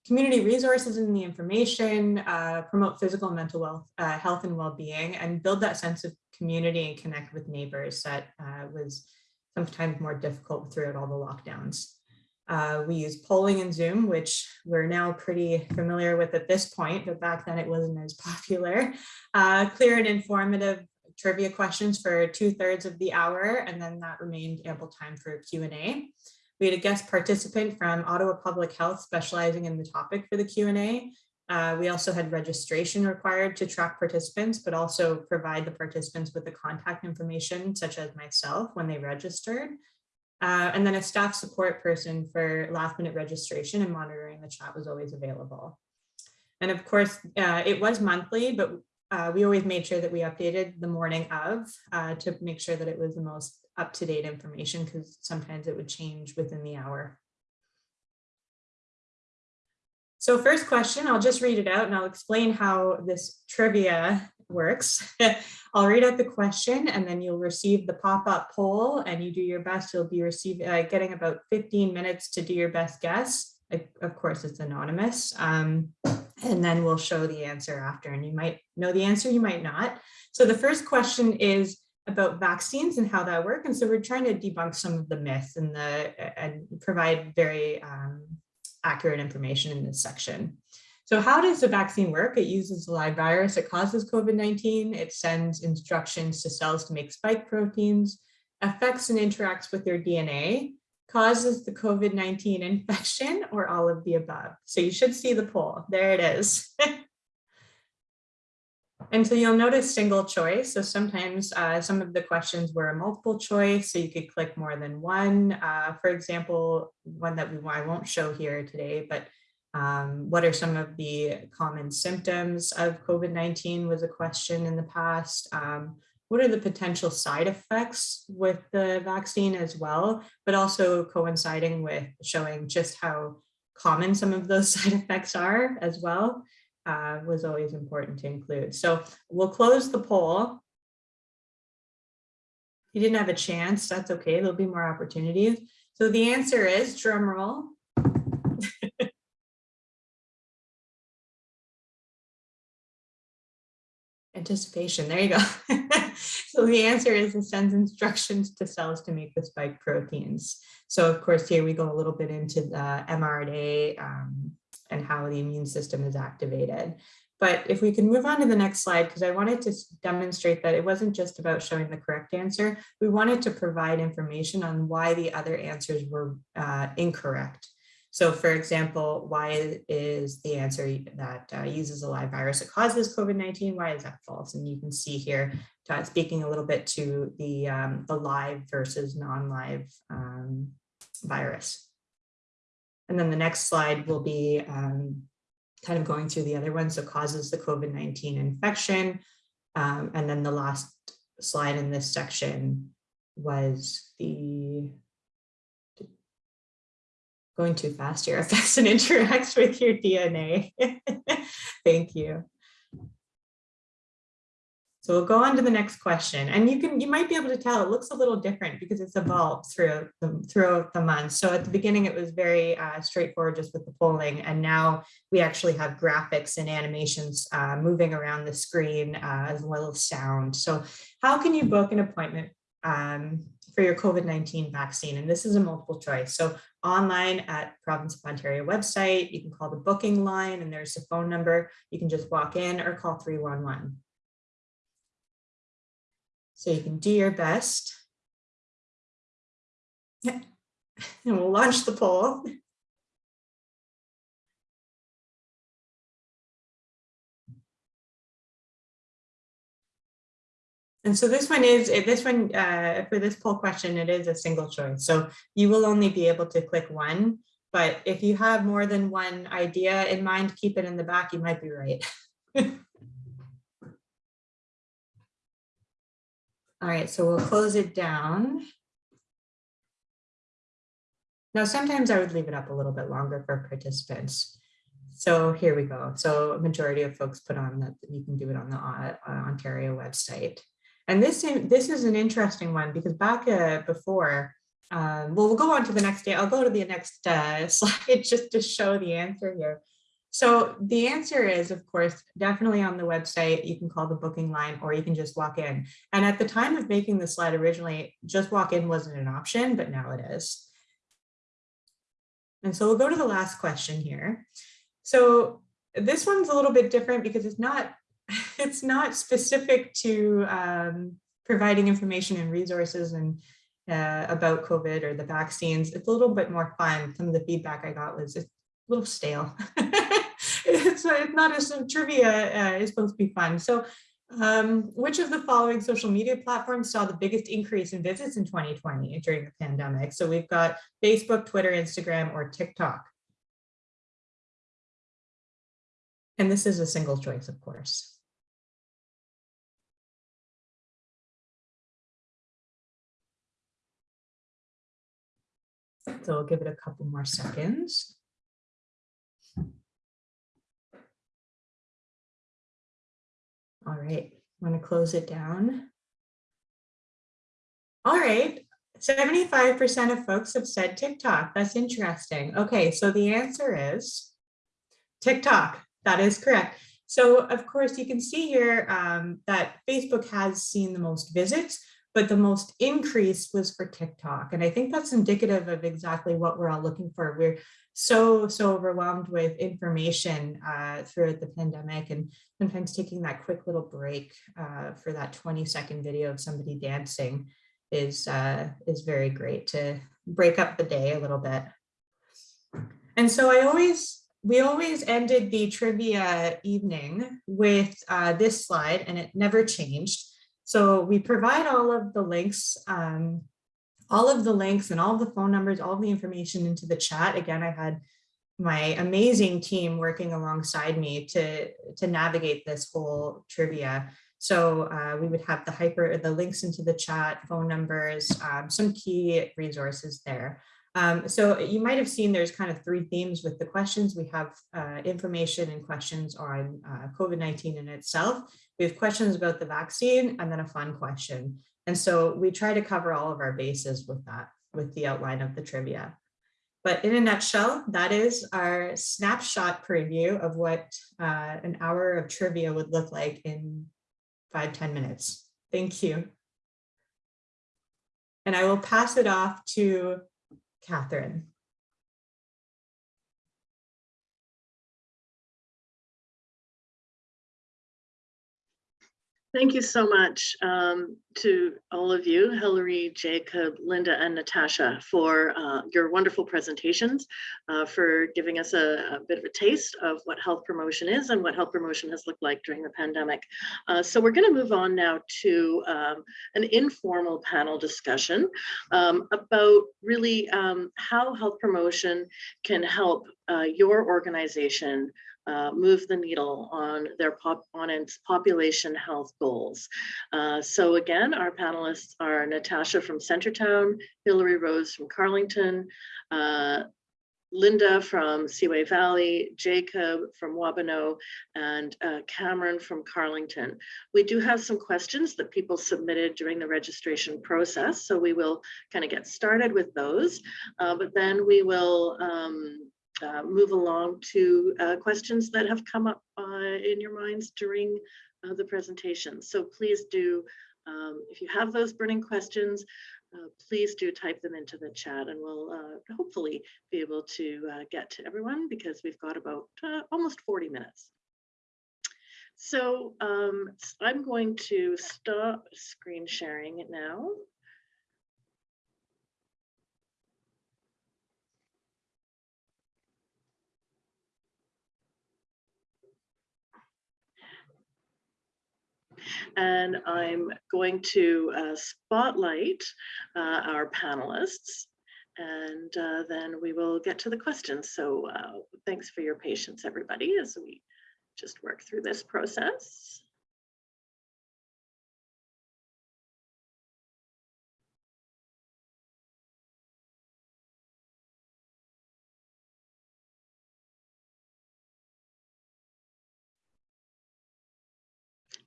community resources and the information, uh, promote physical and mental wealth, uh, health and well-being, and build that sense of community and connect with neighbors that uh, was sometimes more difficult throughout all the lockdowns. Uh, we use polling and Zoom, which we're now pretty familiar with at this point, but back then it wasn't as popular. Uh, clear and informative trivia questions for two thirds of the hour, and then that remained ample time for Q&A. We had a guest participant from Ottawa Public Health specializing in the topic for the Q&A. Uh, we also had registration required to track participants, but also provide the participants with the contact information, such as myself, when they registered. Uh, and then a staff support person for last minute registration and monitoring the chat was always available. And of course, uh, it was monthly, but uh, we always made sure that we updated the morning of uh, to make sure that it was the most up-to-date information because sometimes it would change within the hour. So first question, I'll just read it out and I'll explain how this trivia works. I'll read out the question and then you'll receive the pop-up poll and you do your best. You'll be receiving uh, getting about 15 minutes to do your best guess. Of course, it's anonymous. Um, and then we'll show the answer after and you might know the answer, you might not. So the first question is, about vaccines and how that work. And so we're trying to debunk some of the myths and the and provide very um, accurate information in this section. So how does the vaccine work? It uses a live virus. It causes COVID-19. It sends instructions to cells to make spike proteins, affects and interacts with their DNA, causes the COVID-19 infection, or all of the above. So you should see the poll. There it is. And so you'll notice single choice. So sometimes uh, some of the questions were a multiple choice, so you could click more than one. Uh, for example, one that we I won't show here today, but um, what are some of the common symptoms of COVID-19 was a question in the past. Um, what are the potential side effects with the vaccine as well, but also coinciding with showing just how common some of those side effects are as well uh, was always important to include. So we'll close the poll. You didn't have a chance, that's okay, there'll be more opportunities. So the answer is, drum roll. Anticipation, there you go. so the answer is it sends instructions to cells to make the spike proteins. So of course, here we go a little bit into the mRNA um, and how the immune system is activated. But if we can move on to the next slide, because I wanted to demonstrate that it wasn't just about showing the correct answer. We wanted to provide information on why the other answers were uh, incorrect. So for example, why is the answer that uh, uses a live virus that causes COVID-19? Why is that false? And you can see here, uh, speaking a little bit to the, um, the live versus non-live um, virus. And then the next slide will be um, kind of going through the other one. So causes the COVID-19 infection. Um, and then the last slide in this section was the going too fast here affects and interacts with your DNA. Thank you. So we'll go on to the next question and you can, you might be able to tell it looks a little different because it's evolved throughout the, throughout the month. So at the beginning, it was very uh, straightforward just with the polling. And now we actually have graphics and animations uh, moving around the screen uh, as well as sound. So how can you book an appointment um, for your COVID-19 vaccine? And this is a multiple choice. So online at Province of Ontario website, you can call the booking line and there's a phone number. You can just walk in or call 311. So you can do your best. And we'll launch the poll. And so this one is, eh, this one, uh, for this poll question, it is a single choice. So you will only be able to click one, but if you have more than one idea in mind, keep it in the back, you might be right. All right, so we'll close it down. Now, sometimes I would leave it up a little bit longer for participants. So here we go. So a majority of folks put on that you can do it on the uh, Ontario website. And this, this is an interesting one because back uh, before, um, well, we'll go on to the next day. I'll go to the next uh, slide just to show the answer here. So the answer is, of course, definitely on the website, you can call the booking line or you can just walk in. And at the time of making the slide originally, just walk in wasn't an option, but now it is. And so we'll go to the last question here. So this one's a little bit different because it's not, it's not specific to um, providing information and resources and uh, about COVID or the vaccines. It's a little bit more fun. Some of the feedback I got was a little stale. it's, it's not as trivia uh, is supposed to be fun. So um, which of the following social media platforms saw the biggest increase in visits in 2020 during the pandemic? So we've got Facebook, Twitter, Instagram, or TikTok. And this is a single choice, of course. So we'll give it a couple more seconds. All right, I'm going to close it down. All right, 75% of folks have said TikTok. That's interesting. Okay, so the answer is TikTok. That is correct. So of course you can see here um, that Facebook has seen the most visits, but the most increase was for TikTok. And I think that's indicative of exactly what we're all looking for. We're so, so overwhelmed with information uh, throughout the pandemic and sometimes taking that quick little break uh, for that 20 second video of somebody dancing is, uh, is very great to break up the day a little bit. And so I always, we always ended the trivia evening with uh, this slide and it never changed. So we provide all of the links, um, all of the links and all the phone numbers, all the information into the chat. Again, I had my amazing team working alongside me to, to navigate this whole trivia. So uh, we would have the hyper, the links into the chat, phone numbers, um, some key resources there. Um, so you might have seen there's kind of three themes with the questions. We have uh, information and questions on uh, COVID-19 in itself. We have questions about the vaccine and then a fun question. And so we try to cover all of our bases with that, with the outline of the trivia. But in a nutshell, that is our snapshot preview of what uh, an hour of trivia would look like in five ten minutes. Thank you. And I will pass it off to Catherine. Thank you so much um, to all of you, Hillary, Jacob, Linda, and Natasha for uh, your wonderful presentations, uh, for giving us a, a, bit of a taste of what health promotion is and what health promotion has looked like during the pandemic. Uh, so we're going to move on now to um, an informal panel discussion um, about really um, how health promotion can help uh, your organization uh, move the needle on their pop on its population health goals. Uh, so again, our panelists are Natasha from Centertown, Hillary Rose from Carlington, uh, Linda from Seaway Valley, Jacob from Wabano, and uh, Cameron from Carlington. We do have some questions that people submitted during the registration process, so we will kind of get started with those, uh, but then we will um, uh, move along to uh, questions that have come up uh, in your minds during uh, the presentation. So please do, um, if you have those burning questions, uh, please do type them into the chat and we'll hopefully be able to get to everyone because we've got about almost 40 minutes. So um, I'm going to stop screen sharing now. And I'm going to uh, spotlight uh, our panelists and uh, then we will get to the questions. So uh, thanks for your patience, everybody, as we just work through this process.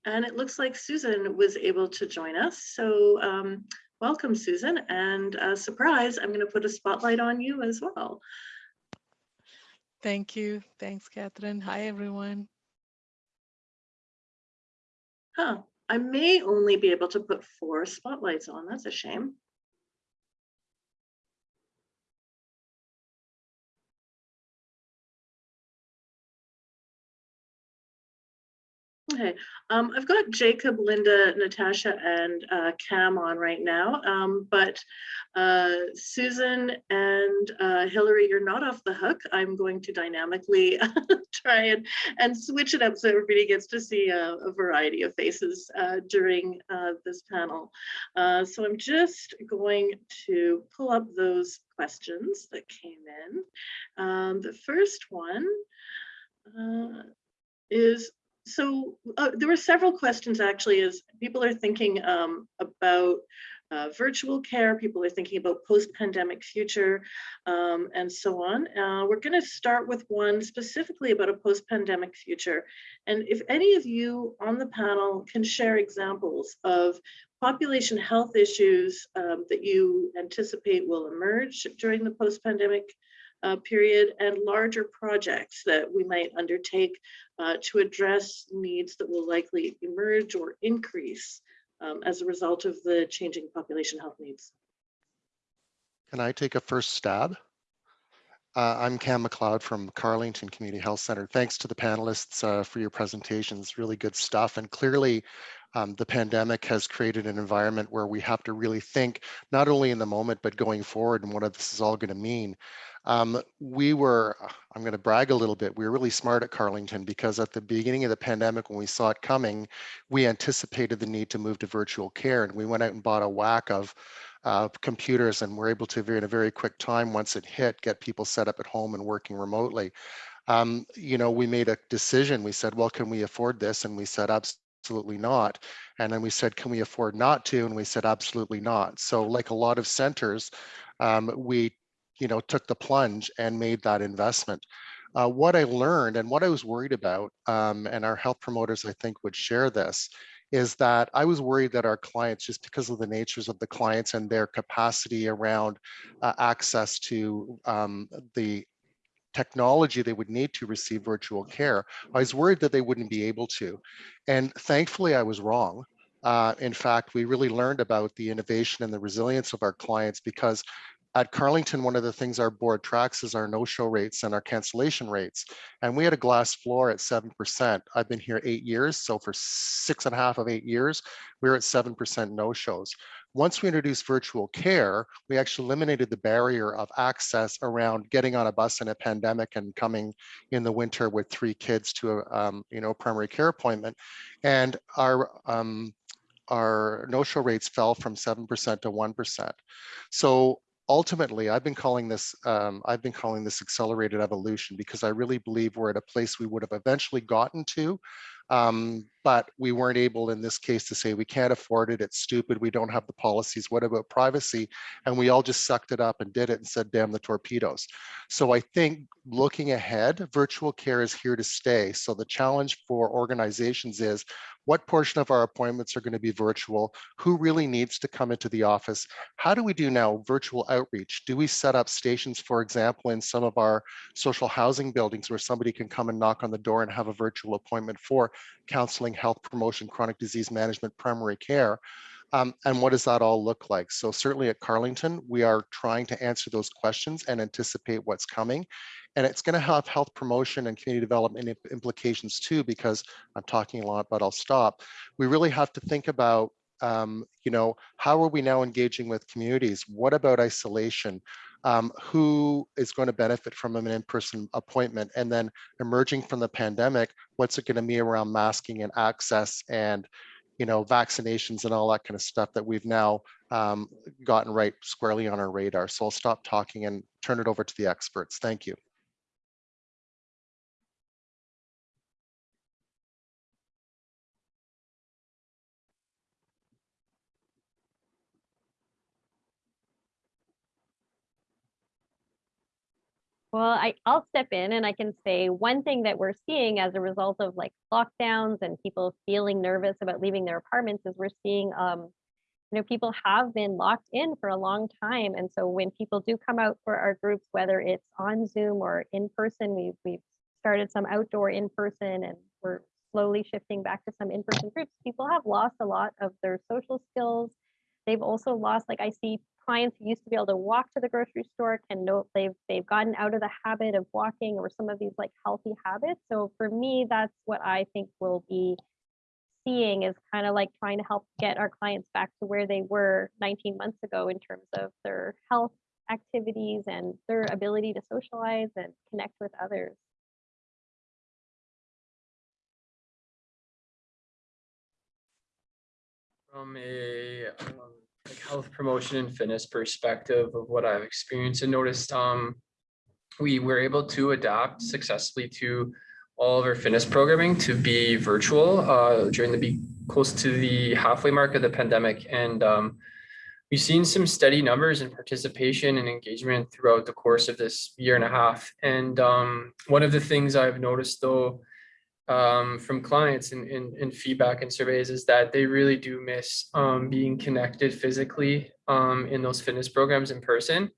And it looks like Susan was able to join us. So um, welcome, Susan. And uh, surprise, I'm going to put a spotlight on you as well. Thank you. Thanks, Catherine. Hi, everyone. Huh, I may only be able to put four spotlights on. That's a shame. Okay, um, I've got Jacob, Linda, Natasha, and uh, Cam on right now, um, but uh, Susan and uh, Hillary, you're not off the hook. I'm going to dynamically try and, and switch it up so everybody gets to see a, a variety of faces uh, during uh, this panel. Uh, so I'm just going to pull up those questions that came in. Um, the first one is so uh, there were several questions actually as people are thinking um, about uh, virtual care, people are thinking about post-pandemic future um, and so on. Uh, we're going to start with one specifically about a post-pandemic future. And if any of you on the panel can share examples of population health issues um, that you anticipate will emerge during the post-pandemic uh, period and larger projects that we might undertake uh, to address needs that will likely emerge or increase um, as a result of the changing population health needs. Can I take a first stab? Uh, I'm Cam McLeod from Carlington Community Health Center. Thanks to the panelists uh, for your presentations, really good stuff. And clearly, um, the pandemic has created an environment where we have to really think not only in the moment, but going forward and what this is all going to mean. Um, we were, I'm going to brag a little bit, we were really smart at Carlington because at the beginning of the pandemic, when we saw it coming, we anticipated the need to move to virtual care and we went out and bought a whack of uh, computers and we're able to, in a very quick time, once it hit, get people set up at home and working remotely. Um, you know, we made a decision. We said, well, can we afford this? And we said, absolutely not. And then we said, can we afford not to? And we said, absolutely not. So like a lot of centers, um, we, you know, took the plunge and made that investment. Uh, what I learned and what I was worried about, um, and our health promoters, I think, would share this, is that I was worried that our clients, just because of the natures of the clients and their capacity around uh, access to um, the technology they would need to receive virtual care, I was worried that they wouldn't be able to. And thankfully, I was wrong. Uh, in fact, we really learned about the innovation and the resilience of our clients because at Carlington, one of the things our board tracks is our no-show rates and our cancellation rates. And we had a glass floor at 7%. I've been here eight years. So for six and a half of eight years, we we're at 7% no-shows. Once we introduced virtual care, we actually eliminated the barrier of access around getting on a bus in a pandemic and coming in the winter with three kids to a um, you know primary care appointment. And our um, our no-show rates fell from 7% to 1%. So ultimately, I've been calling this um, I've been calling this accelerated evolution because I really believe we're at a place we would have eventually gotten to um, but we weren't able in this case to say we can't afford it, it's stupid, we don't have the policies, what about privacy? And we all just sucked it up and did it and said, damn the torpedoes. So I think looking ahead, virtual care is here to stay. So the challenge for organizations is what portion of our appointments are going to be virtual? Who really needs to come into the office? How do we do now virtual outreach? Do we set up stations, for example, in some of our social housing buildings where somebody can come and knock on the door and have a virtual appointment for counseling, health promotion, chronic disease management, primary care? Um, and what does that all look like? So certainly at Carlington, we are trying to answer those questions and anticipate what's coming. And it's going to have health promotion and community development implications too, because I'm talking a lot, but I'll stop. We really have to think about, um, you know, how are we now engaging with communities? What about isolation? Um, who is going to benefit from an in-person appointment? And then emerging from the pandemic, what's it going to be around masking and access and you know, vaccinations and all that kind of stuff that we've now um, gotten right squarely on our radar. So I'll stop talking and turn it over to the experts. Thank you. Well, I, I'll step in and I can say one thing that we're seeing as a result of like lockdowns and people feeling nervous about leaving their apartments is we're seeing, um, you know, people have been locked in for a long time. And so when people do come out for our groups, whether it's on Zoom or in person, we've, we've started some outdoor in person and we're slowly shifting back to some in-person groups. People have lost a lot of their social skills. They've also lost, like I see clients who used to be able to walk to the grocery store can know they've they've gotten out of the habit of walking or some of these like healthy habits. So for me, that's what I think we'll be seeing is kind of like trying to help get our clients back to where they were 19 months ago in terms of their health activities and their ability to socialize and connect with others. From a um, like health promotion and fitness perspective of what I've experienced and noticed, um, we were able to adapt successfully to all of our fitness programming to be virtual uh, during the be close to the halfway mark of the pandemic. And um, we've seen some steady numbers in participation and engagement throughout the course of this year and a half. And um, one of the things I've noticed though, um, from clients and in, in, feedback and surveys is that they really do miss um, being connected physically um, in those fitness programs in person.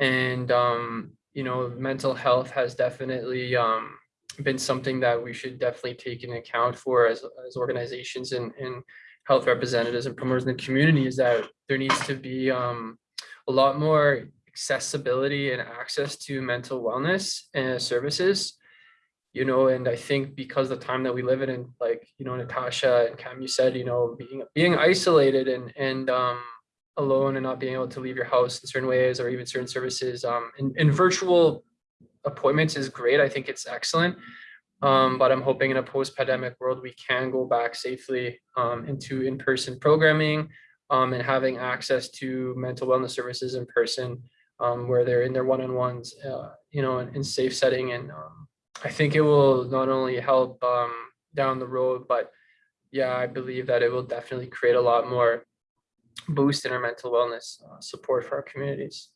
And, um, you know, mental health has definitely um, been something that we should definitely take into account for as, as organizations and, and health representatives and promoters in the community is that there needs to be um, a lot more accessibility and access to mental wellness and services you know, and I think because the time that we live in, and like, you know, Natasha and Cam, you said, you know, being being isolated and and um, alone and not being able to leave your house in certain ways or even certain services, um, and, virtual appointments is great. I think it's excellent. Um, but I'm hoping in a post-pandemic world, we can go back safely um, into in-person programming um, and having access to mental wellness services in person um, where they're in their one-on-ones, uh, you know, in, in safe setting and um, I think it will not only help um, down the road, but yeah, I believe that it will definitely create a lot more boost in our mental wellness uh, support for our communities.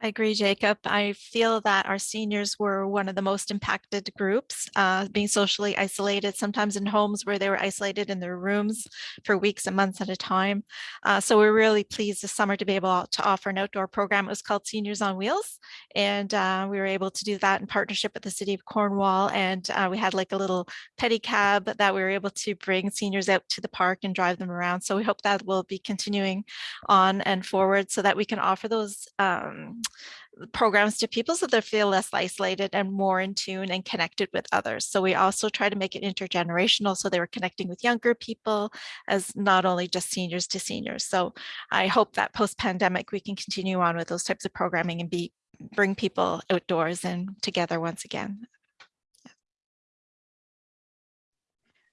I agree, Jacob. I feel that our seniors were one of the most impacted groups, uh, being socially isolated, sometimes in homes where they were isolated in their rooms for weeks and months at a time. Uh, so we're really pleased this summer to be able to offer an outdoor program. It was called Seniors on Wheels, and uh, we were able to do that in partnership with the City of Cornwall. And uh, we had like a little pedicab that we were able to bring seniors out to the park and drive them around. So we hope that will be continuing on and forward so that we can offer those um, programs to people so they feel less isolated and more in tune and connected with others. So we also try to make it intergenerational so they were connecting with younger people as not only just seniors to seniors. So I hope that post-pandemic we can continue on with those types of programming and be bring people outdoors and together once again.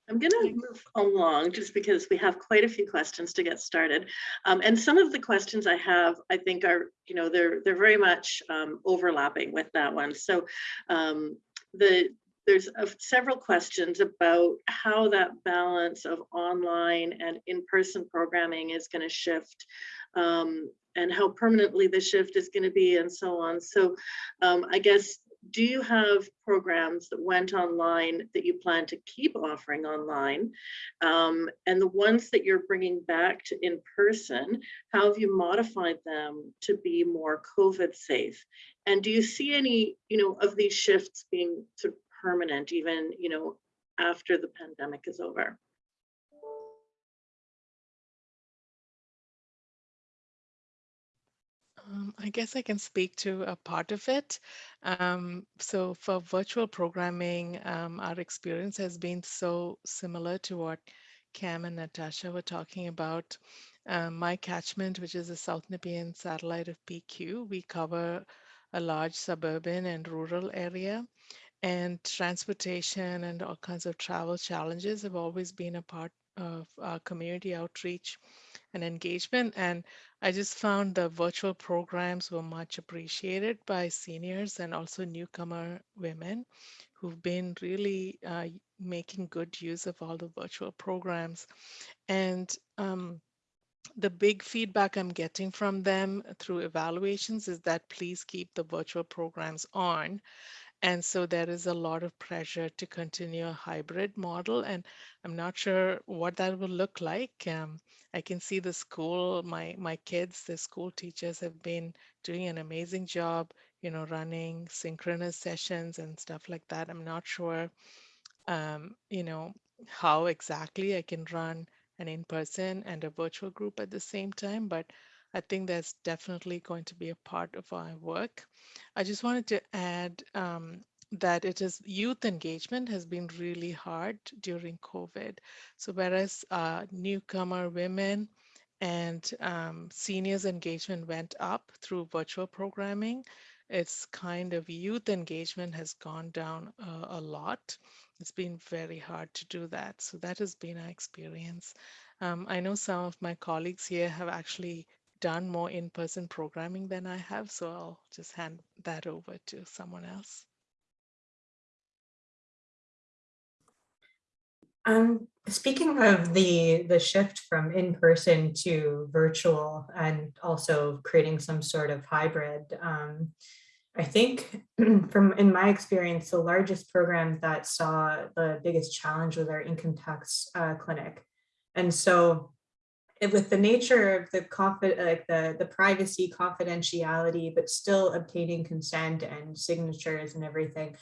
I'm going to move along just because we have quite a few questions to get started. Um, and some of the questions I have, I think are, you know, they're, they're very much um, overlapping with that one. So um, the there's uh, several questions about how that balance of online and in-person programming is going to shift um, and how permanently the shift is going to be and so on. So um, I guess, do you have programs that went online that you plan to keep offering online? Um, and the ones that you're bringing back to in person, how have you modified them to be more COVID safe? And do you see any, you know, of these shifts being sort of permanent, even, you know, after the pandemic is over? I guess I can speak to a part of it. Um, so for virtual programming, um, our experience has been so similar to what Cam and Natasha were talking about. Um, my catchment, which is the South Nepean satellite of PQ, we cover a large suburban and rural area. And transportation and all kinds of travel challenges have always been a part of our community outreach and engagement. And I just found the virtual programs were much appreciated by seniors and also newcomer women who've been really uh, making good use of all the virtual programs. And um, the big feedback I'm getting from them through evaluations is that please keep the virtual programs on. And so there is a lot of pressure to continue a hybrid model. And I'm not sure what that will look like. Um, I can see the school, my, my kids, the school teachers have been doing an amazing job, you know, running synchronous sessions and stuff like that. I'm not sure, um, you know, how exactly I can run an in-person and a virtual group at the same time, but I think that's definitely going to be a part of our work. I just wanted to add um, that it is youth engagement has been really hard during COVID. So whereas uh, newcomer women and um, seniors engagement went up through virtual programming, it's kind of youth engagement has gone down a lot. It's been very hard to do that. So that has been our experience. Um, I know some of my colleagues here have actually done more in-person programming than I have, so I'll just hand that over to someone else. Um, speaking of the the shift from in-person to virtual and also creating some sort of hybrid, um, I think from in my experience, the largest program that saw the biggest challenge was our income tax uh, clinic. And so with the nature of the like the, the privacy confidentiality, but still obtaining consent and signatures and everything,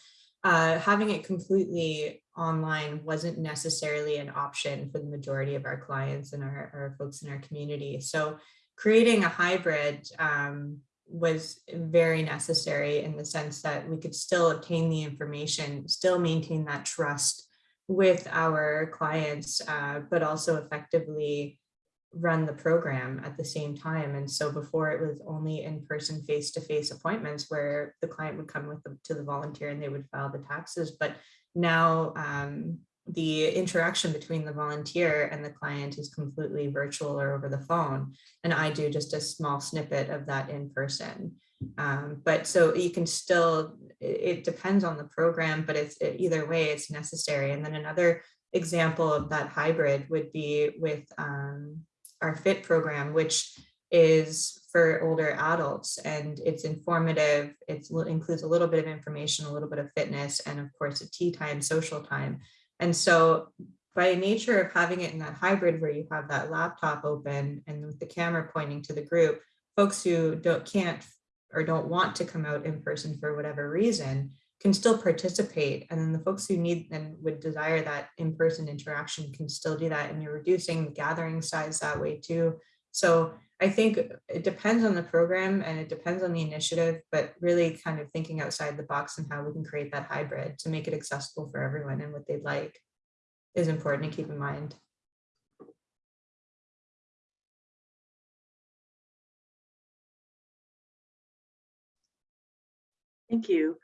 uh, having it completely online wasn't necessarily an option for the majority of our clients and our, our folks in our community. So creating a hybrid um, was very necessary in the sense that we could still obtain the information, still maintain that trust with our clients, uh, but also effectively run the program at the same time. And so before it was only in-person face-to-face appointments where the client would come with them to the volunteer and they would file the taxes. But now um, the interaction between the volunteer and the client is completely virtual or over the phone. And I do just a small snippet of that in person. Um, but so you can still, it, it depends on the program, but it's it, either way, it's necessary. And then another example of that hybrid would be with um, our FIT program, which is for older adults and it's informative. It includes a little bit of information, a little bit of fitness, and of course a tea time, social time. And so by nature of having it in that hybrid where you have that laptop open and with the camera pointing to the group, folks who don't can't or don't want to come out in person for whatever reason can still participate. And then the folks who need and would desire that in-person interaction can still do that. And you're reducing the gathering size that way too. So I think it depends on the program and it depends on the initiative, but really kind of thinking outside the box and how we can create that hybrid to make it accessible for everyone and what they'd like is important to keep in mind. Thank you.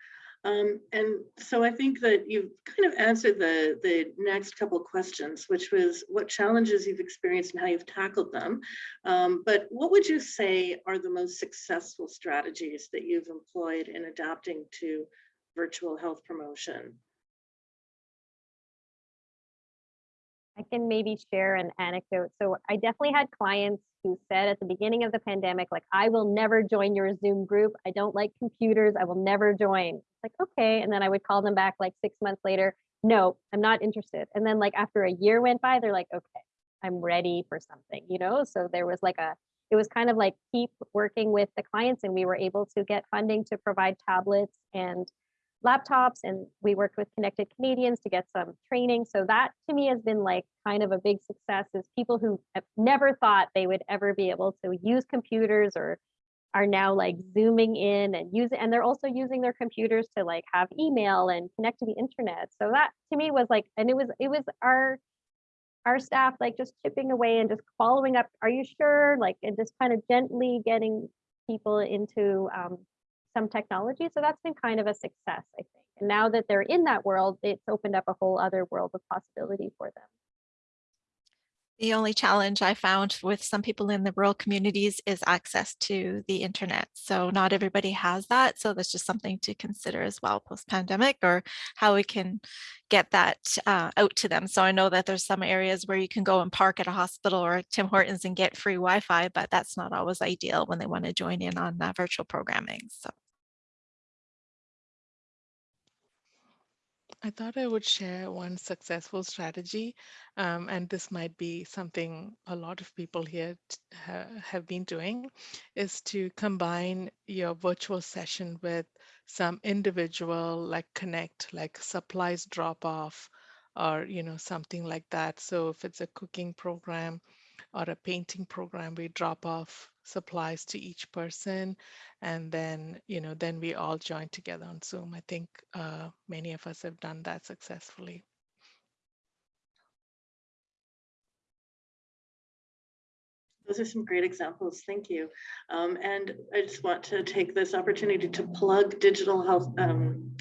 Um, and so I think that you've kind of answered the, the next couple questions, which was what challenges you've experienced and how you've tackled them. Um, but what would you say are the most successful strategies that you've employed in adapting to virtual health promotion? I can maybe share an anecdote. So I definitely had clients who said at the beginning of the pandemic, like, I will never join your Zoom group. I don't like computers. I will never join. It's like, okay. And then I would call them back like six months later. No, I'm not interested. And then like after a year went by, they're like, okay, I'm ready for something, you know? So there was like a, it was kind of like keep working with the clients and we were able to get funding to provide tablets and laptops and we worked with Connected Canadians to get some training. So that to me has been like kind of a big success is people who have never thought they would ever be able to use computers or are now like zooming in and using and they're also using their computers to like have email and connect to the internet. So that to me was like and it was it was our our staff like just chipping away and just following up, are you sure? Like and just kind of gently getting people into um, some technology. So that's been kind of a success, I think. And now that they're in that world, it's opened up a whole other world of possibility for them. The only challenge I found with some people in the rural communities is access to the internet. So not everybody has that. So that's just something to consider as well post-pandemic or how we can get that uh, out to them. So I know that there's some areas where you can go and park at a hospital or Tim Hortons and get free Wi-Fi, but that's not always ideal when they want to join in on uh, virtual programming. So. I thought I would share one successful strategy, um, and this might be something a lot of people here ha have been doing, is to combine your virtual session with some individual like connect, like supplies drop off, or you know something like that. So if it's a cooking program or a painting program, we drop off supplies to each person and then you know then we all join together on zoom i think uh, many of us have done that successfully Those are some great examples. Thank you. Um, and I just want to take this opportunity to plug digital health, um,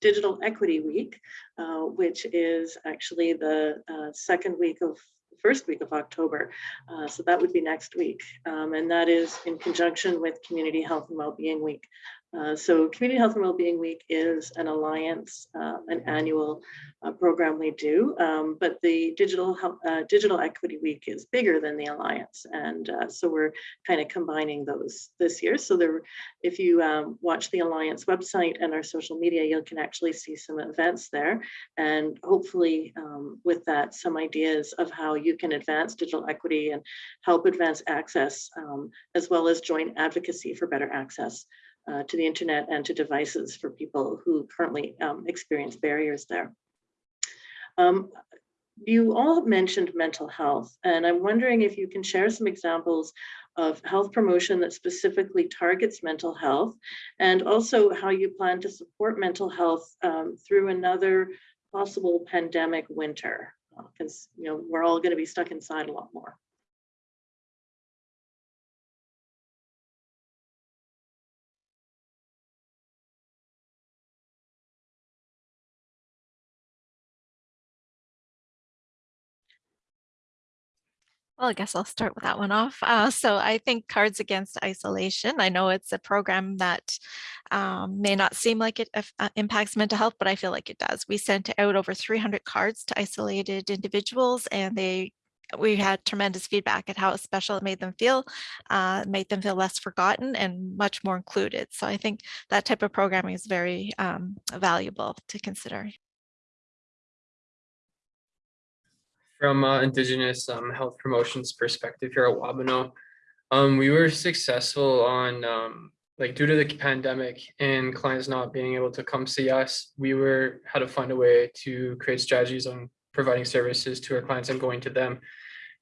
Digital Equity Week, uh, which is actually the uh, second week of first week of October. Uh, so that would be next week. Um, and that is in conjunction with Community Health and Wellbeing Week. Uh, so Community Health and Wellbeing Week is an alliance, uh, an annual uh, program we do, um, but the Digital Health, uh, Digital Equity Week is bigger than the alliance, and uh, so we're kind of combining those this year. So there, if you um, watch the alliance website and our social media, you can actually see some events there, and hopefully um, with that, some ideas of how you can advance digital equity and help advance access, um, as well as joint advocacy for better access uh, to the internet and to devices for people who currently um, experience barriers there. Um, you all mentioned mental health, and I'm wondering if you can share some examples of health promotion that specifically targets mental health, and also how you plan to support mental health um, through another possible pandemic winter, because you know we're all going to be stuck inside a lot more. Well, I guess I'll start with that one off. Uh, so I think Cards Against Isolation, I know it's a program that um, may not seem like it uh, impacts mental health, but I feel like it does. We sent out over 300 cards to isolated individuals and they we had tremendous feedback at how special it made them feel, uh, made them feel less forgotten and much more included. So I think that type of programming is very um, valuable to consider. From uh, Indigenous um, health promotions perspective here at Wabano, um, we were successful on um, like due to the pandemic and clients not being able to come see us, we were had to find a way to create strategies on providing services to our clients and going to them.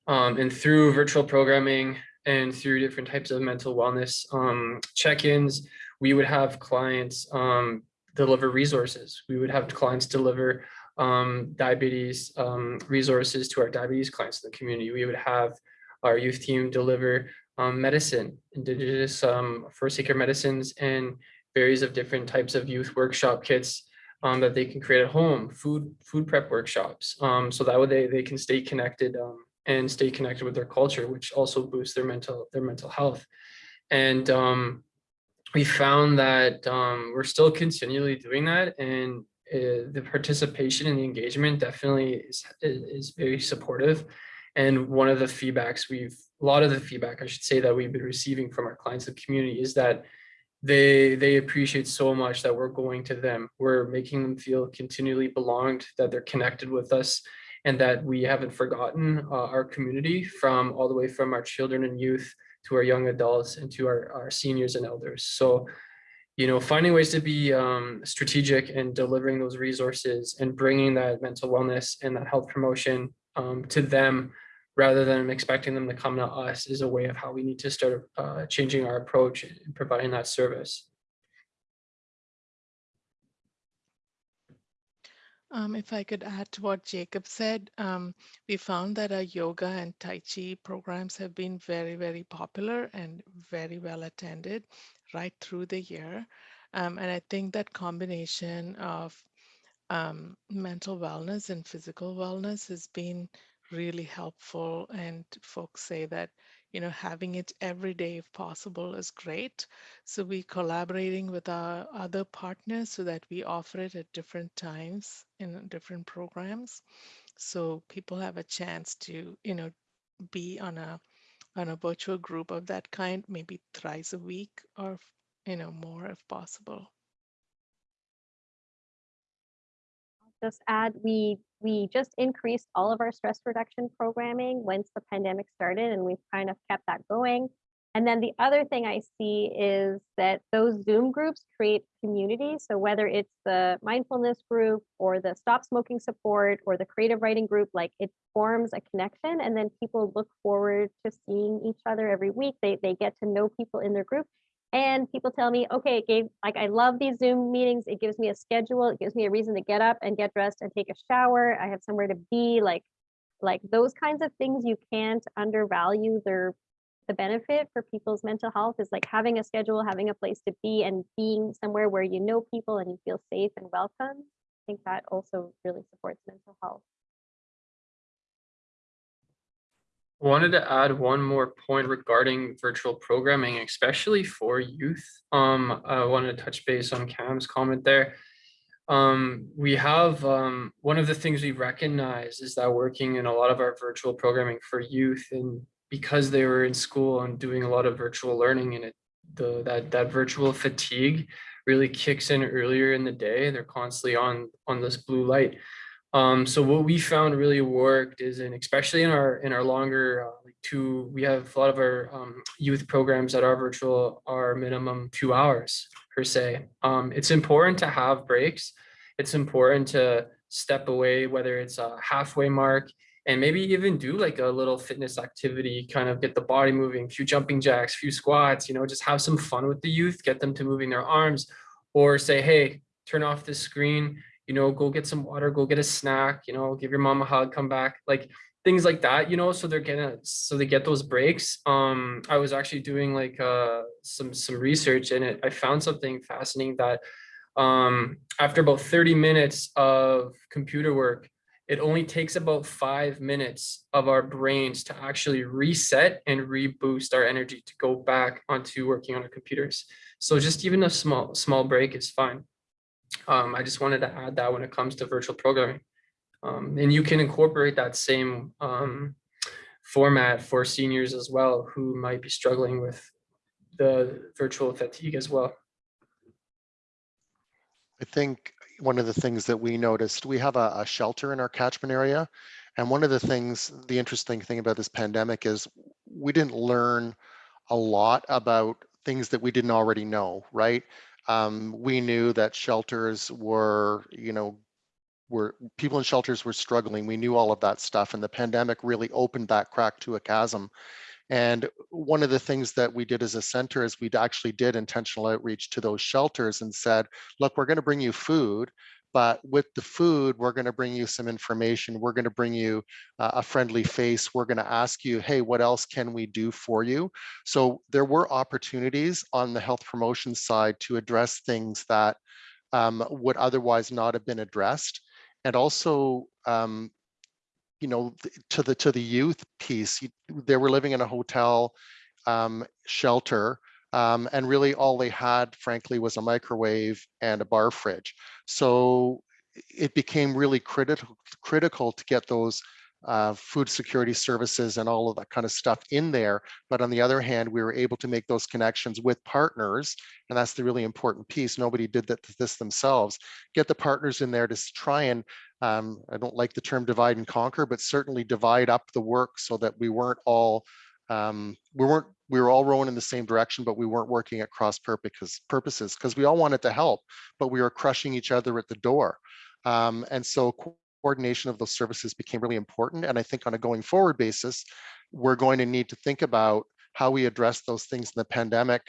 Um, and through virtual programming and through different types of mental wellness um, check-ins, we would have clients um, deliver resources. We would have clients deliver um, diabetes um, resources to our diabetes clients in the community. We would have our youth team deliver um, medicine, indigenous um, first aid care medicines and various of different types of youth workshop kits um, that they can create at home, food food prep workshops. Um, so that way they, they can stay connected and stay connected with their culture, which also boosts their mental their mental health. And we found that we're still continually doing that and uh, the participation and the engagement definitely is, is very supportive. And one of the feedbacks we've, a lot of the feedback, I should say, that we've been receiving from our clients and community is that they they appreciate so much that we're going to them. We're making them feel continually belonged, that they're connected with us, and that we haven't forgotten uh, our community from all the way from our children and youth to our young adults and to our, our seniors and elders. So, you know, finding ways to be um, strategic and delivering those resources and bringing that mental wellness and that health promotion um, to them rather than expecting them to come to us is a way of how we need to start uh, changing our approach and providing that service. Um, if I could add to what Jacob said, um, we found that our yoga and Tai Chi programs have been very, very popular and very well attended right through the year. Um, and I think that combination of um, mental wellness and physical wellness has been really helpful. And folks say that, you know, having it every day if possible is great. So we're collaborating with our other partners so that we offer it at different times in different programs. So people have a chance to, you know, be on a on a virtual group of that kind, maybe thrice a week or, you know, more if possible. I'll just add, we, we just increased all of our stress reduction programming once the pandemic started and we've kind of kept that going. And then the other thing I see is that those Zoom groups create community. So whether it's the mindfulness group or the stop smoking support or the creative writing group, like it forms a connection and then people look forward to seeing each other every week. They, they get to know people in their group and people tell me, okay, it gave like I love these Zoom meetings. It gives me a schedule. It gives me a reason to get up and get dressed and take a shower. I have somewhere to be. Like, like those kinds of things you can't undervalue their the benefit for people's mental health is like having a schedule, having a place to be, and being somewhere where you know people and you feel safe and welcome. I think that also really supports mental health. I wanted to add one more point regarding virtual programming, especially for youth. Um, I wanted to touch base on Cam's comment there. Um, we have um, one of the things we recognize is that working in a lot of our virtual programming for youth and because they were in school and doing a lot of virtual learning and it the that that virtual fatigue really kicks in earlier in the day they're constantly on on this blue light um, so what we found really worked is, and especially in our in our longer uh, like two, we have a lot of our um, youth programs that are virtual are minimum two hours per se. Um, it's important to have breaks. It's important to step away, whether it's a halfway mark, and maybe even do like a little fitness activity, kind of get the body moving, few jumping jacks, few squats, you know, just have some fun with the youth, get them to moving their arms, or say, hey, turn off the screen you know, go get some water, go get a snack, you know, give your mom a hug, come back, like things like that, you know, so they're gonna, so they get those breaks. Um, I was actually doing like uh, some, some research and it, I found something fascinating that um, after about 30 minutes of computer work, it only takes about five minutes of our brains to actually reset and reboost our energy to go back onto working on our computers. So just even a small, small break is fine um, I just wanted to add that when it comes to virtual programming. Um, and you can incorporate that same um, format for seniors as well who might be struggling with the virtual fatigue as well. I think one of the things that we noticed, we have a, a shelter in our catchment area. And one of the things, the interesting thing about this pandemic is we didn't learn a lot about things that we didn't already know, right? Um, we knew that shelters were, you know, were people in shelters were struggling. We knew all of that stuff, and the pandemic really opened that crack to a chasm. And one of the things that we did as a center is we actually did intentional outreach to those shelters and said, look, we're going to bring you food, but with the food, we're going to bring you some information. We're going to bring you uh, a friendly face. We're going to ask you, hey, what else can we do for you? So there were opportunities on the health promotion side to address things that um, would otherwise not have been addressed. And also, um, you know, to the to the youth piece, they were living in a hotel um, shelter um, and really all they had, frankly, was a microwave and a bar fridge. So it became really critical critical to get those uh, food security services and all of that kind of stuff in there. But on the other hand, we were able to make those connections with partners. And that's the really important piece. Nobody did that this themselves. Get the partners in there to try and, um, I don't like the term divide and conquer, but certainly divide up the work so that we weren't all, um, we weren't, we were all rowing in the same direction, but we weren't working at cross purposes, because we all wanted to help, but we were crushing each other at the door. Um, and so coordination of those services became really important. And I think on a going forward basis, we're going to need to think about how we address those things in the pandemic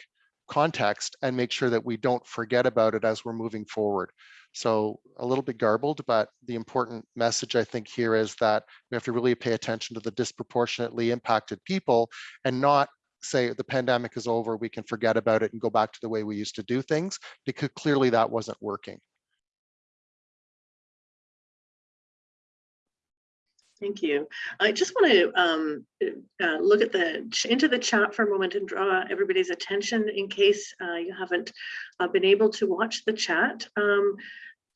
context and make sure that we don't forget about it as we're moving forward. So a little bit garbled, but the important message I think here is that we have to really pay attention to the disproportionately impacted people and not say the pandemic is over, we can forget about it and go back to the way we used to do things, because clearly that wasn't working. Thank you. I just want to um, uh, look at the into the chat for a moment and draw everybody's attention in case uh, you haven't uh, been able to watch the chat. Um,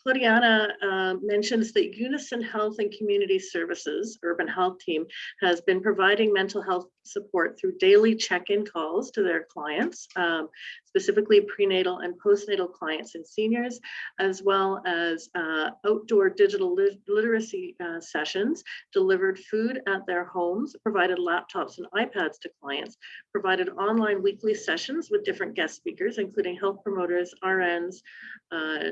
Claudiana uh, mentions that Unison Health and Community Services Urban Health Team has been providing mental health support through daily check-in calls to their clients, um, specifically prenatal and postnatal clients and seniors, as well as uh, outdoor digital lit- literacy uh, sessions, delivered food at their homes, provided laptops and iPads to clients, provided online weekly sessions with different guest speakers, including health promoters, RNs, uh,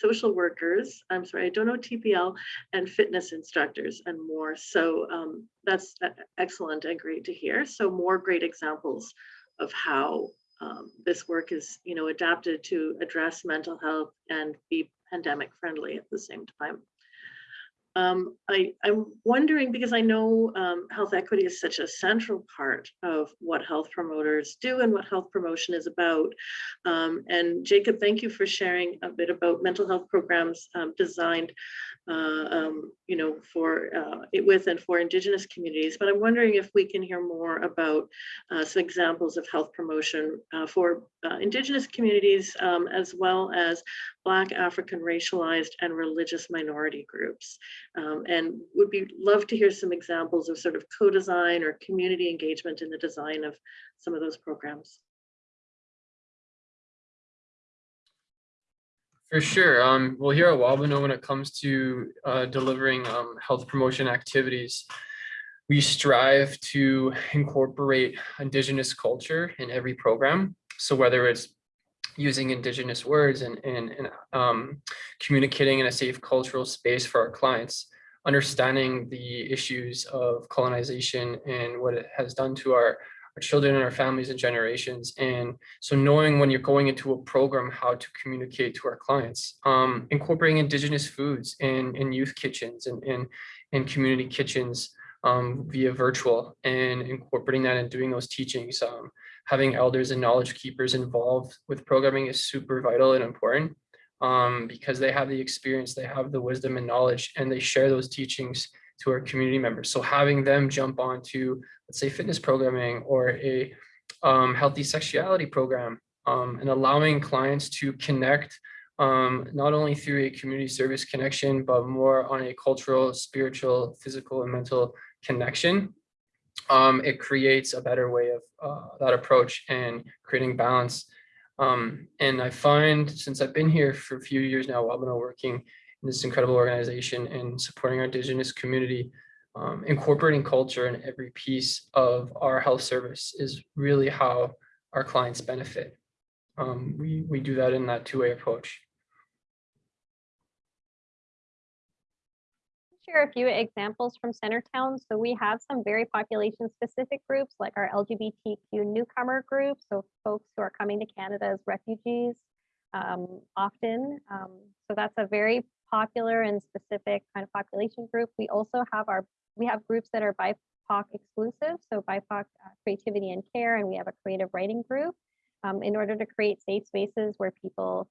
social workers, I'm sorry, I don't know TPL, and fitness instructors and more. So um, that's e- excellent and great to hear. So more great examples of how um, this work is, you know, adapted to address mental health and be pandemic friendly at the same time. Um, I, I'm wondering, because I know um, health equity is such a central part of what health promoters do and what health promotion is about. Um, and Jacob, thank you for sharing a bit about mental health programs um, designed, uh, um, you know, for uh, it with and for Indigenous communities. But I'm wondering if we can hear more about uh, some examples of health promotion uh, for uh, Indigenous communities, um, as well as Black, African, racialized, and religious minority groups. Um, and would be love to hear some examples of sort of co-design or community engagement in the design of some of those programs. For sure. Um, well, here at Wabano, when it comes to uh, delivering um, health promotion activities, we strive to incorporate Indigenous culture in every program. So whether it's using Indigenous words and, and, and um, communicating in a safe cultural space for our clients, understanding the issues of colonization and what it has done to our, our children and our families and generations. And so knowing when you're going into a program, how to communicate to our clients, um, incorporating indigenous foods in, in youth kitchens and in, in community kitchens um, via virtual and incorporating that and doing those teachings. Um, having elders and knowledge keepers involved with programming is super vital and important um, because they have the experience, they have the wisdom and knowledge, and they share those teachings to our community members. So having them jump onto, let's say, fitness programming or a um, healthy sexuality program um, and allowing clients to connect um, not only through a community service connection, but more on a cultural, spiritual, physical, and mental connection. Um, it creates a better way of uh, that approach and creating balance. Um, and I find since I've been here for a few years now, I've been working in this incredible organization and supporting our indigenous community, um, incorporating culture in every piece of our health service is really how our clients benefit. Um, we, we do that in that two-way approach. Share a few examples from Centretown. So we have some very population specific groups like our LGBTQ newcomer group. So folks who are coming to Canada as refugees um, often. Um, so that's a very popular and specific kind of population group. We also have our, we have groups that are BIPOC exclusive. So BIPOC uh, creativity and care, and we have a creative writing group um, in order to create safe spaces where people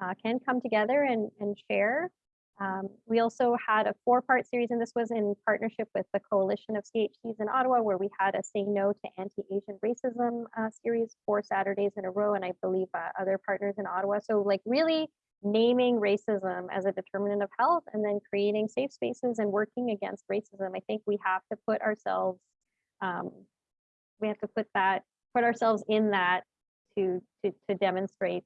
uh, can come together and, and share um, we also had a four-part series, and this was in partnership with the Coalition of CHCs in Ottawa, where we had a Say No to Anti-Asian Racism uh, series four Saturdays in a row, and I believe uh, other partners in Ottawa. So like really naming racism as a determinant of health and then creating safe spaces and working against racism. I think we have to put ourselves, um, we have to put that, put ourselves in that to, to, to demonstrate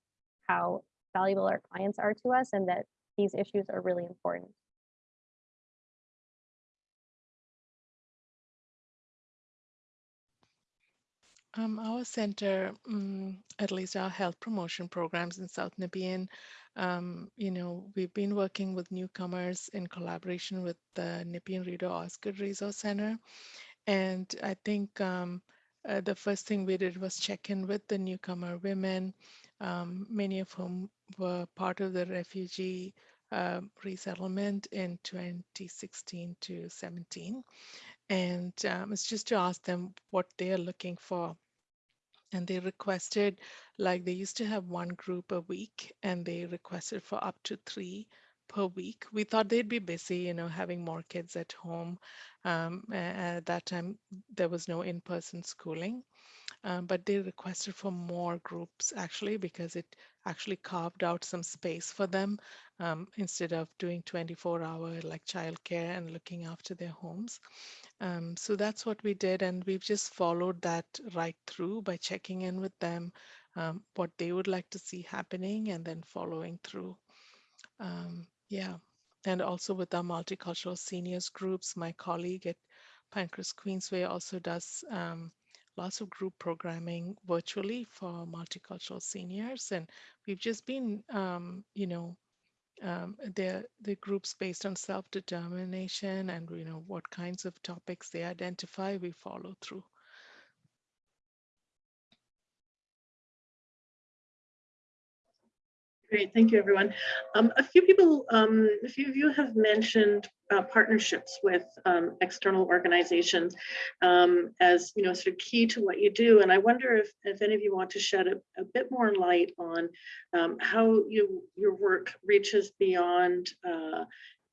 how valuable our clients are to us and that these issues are really important. Um, our center, mm, at least our health promotion programs in South Nepean, um, you know, we've been working with newcomers in collaboration with the Nepean Rideau Osgoode Resource Center. And I think um, uh, the first thing we did was check in with the newcomer women, um, many of whom were part of the refugee uh, resettlement in 2016 to 17. And um, it's just to ask them what they are looking for. And they requested, like they used to have one group a week and they requested for up to three per week. We thought they'd be busy, you know, having more kids at home. Um, at that time, there was no in-person schooling. Um, but they requested for more groups actually because it actually carved out some space for them um, instead of doing 24 hour like childcare and looking after their homes. Um, so that's what we did and we've just followed that right through by checking in with them um, what they would like to see happening and then following through. Um, yeah, and also with our multicultural seniors groups, my colleague at Pinecrest Queensway also does um, lots of group programming virtually for multicultural seniors. And we've just been, um, you know, um, the the groups based on self-determination and you know what kinds of topics they identify, we follow through. Great, thank you, everyone. Um, a few people, um, a few of you have mentioned uh, partnerships with um, external organizations um, as you know sort of key to what you do. And I wonder if, if any of you want to shed a, a bit more light on um, how you your work reaches beyond uh,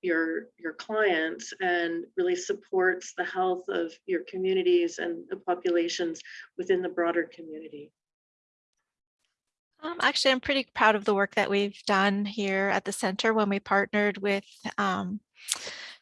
your your clients and really supports the health of your communities and the populations within the broader community. Um, actually, I'm pretty proud of the work that we've done here at the center when we partnered with, um,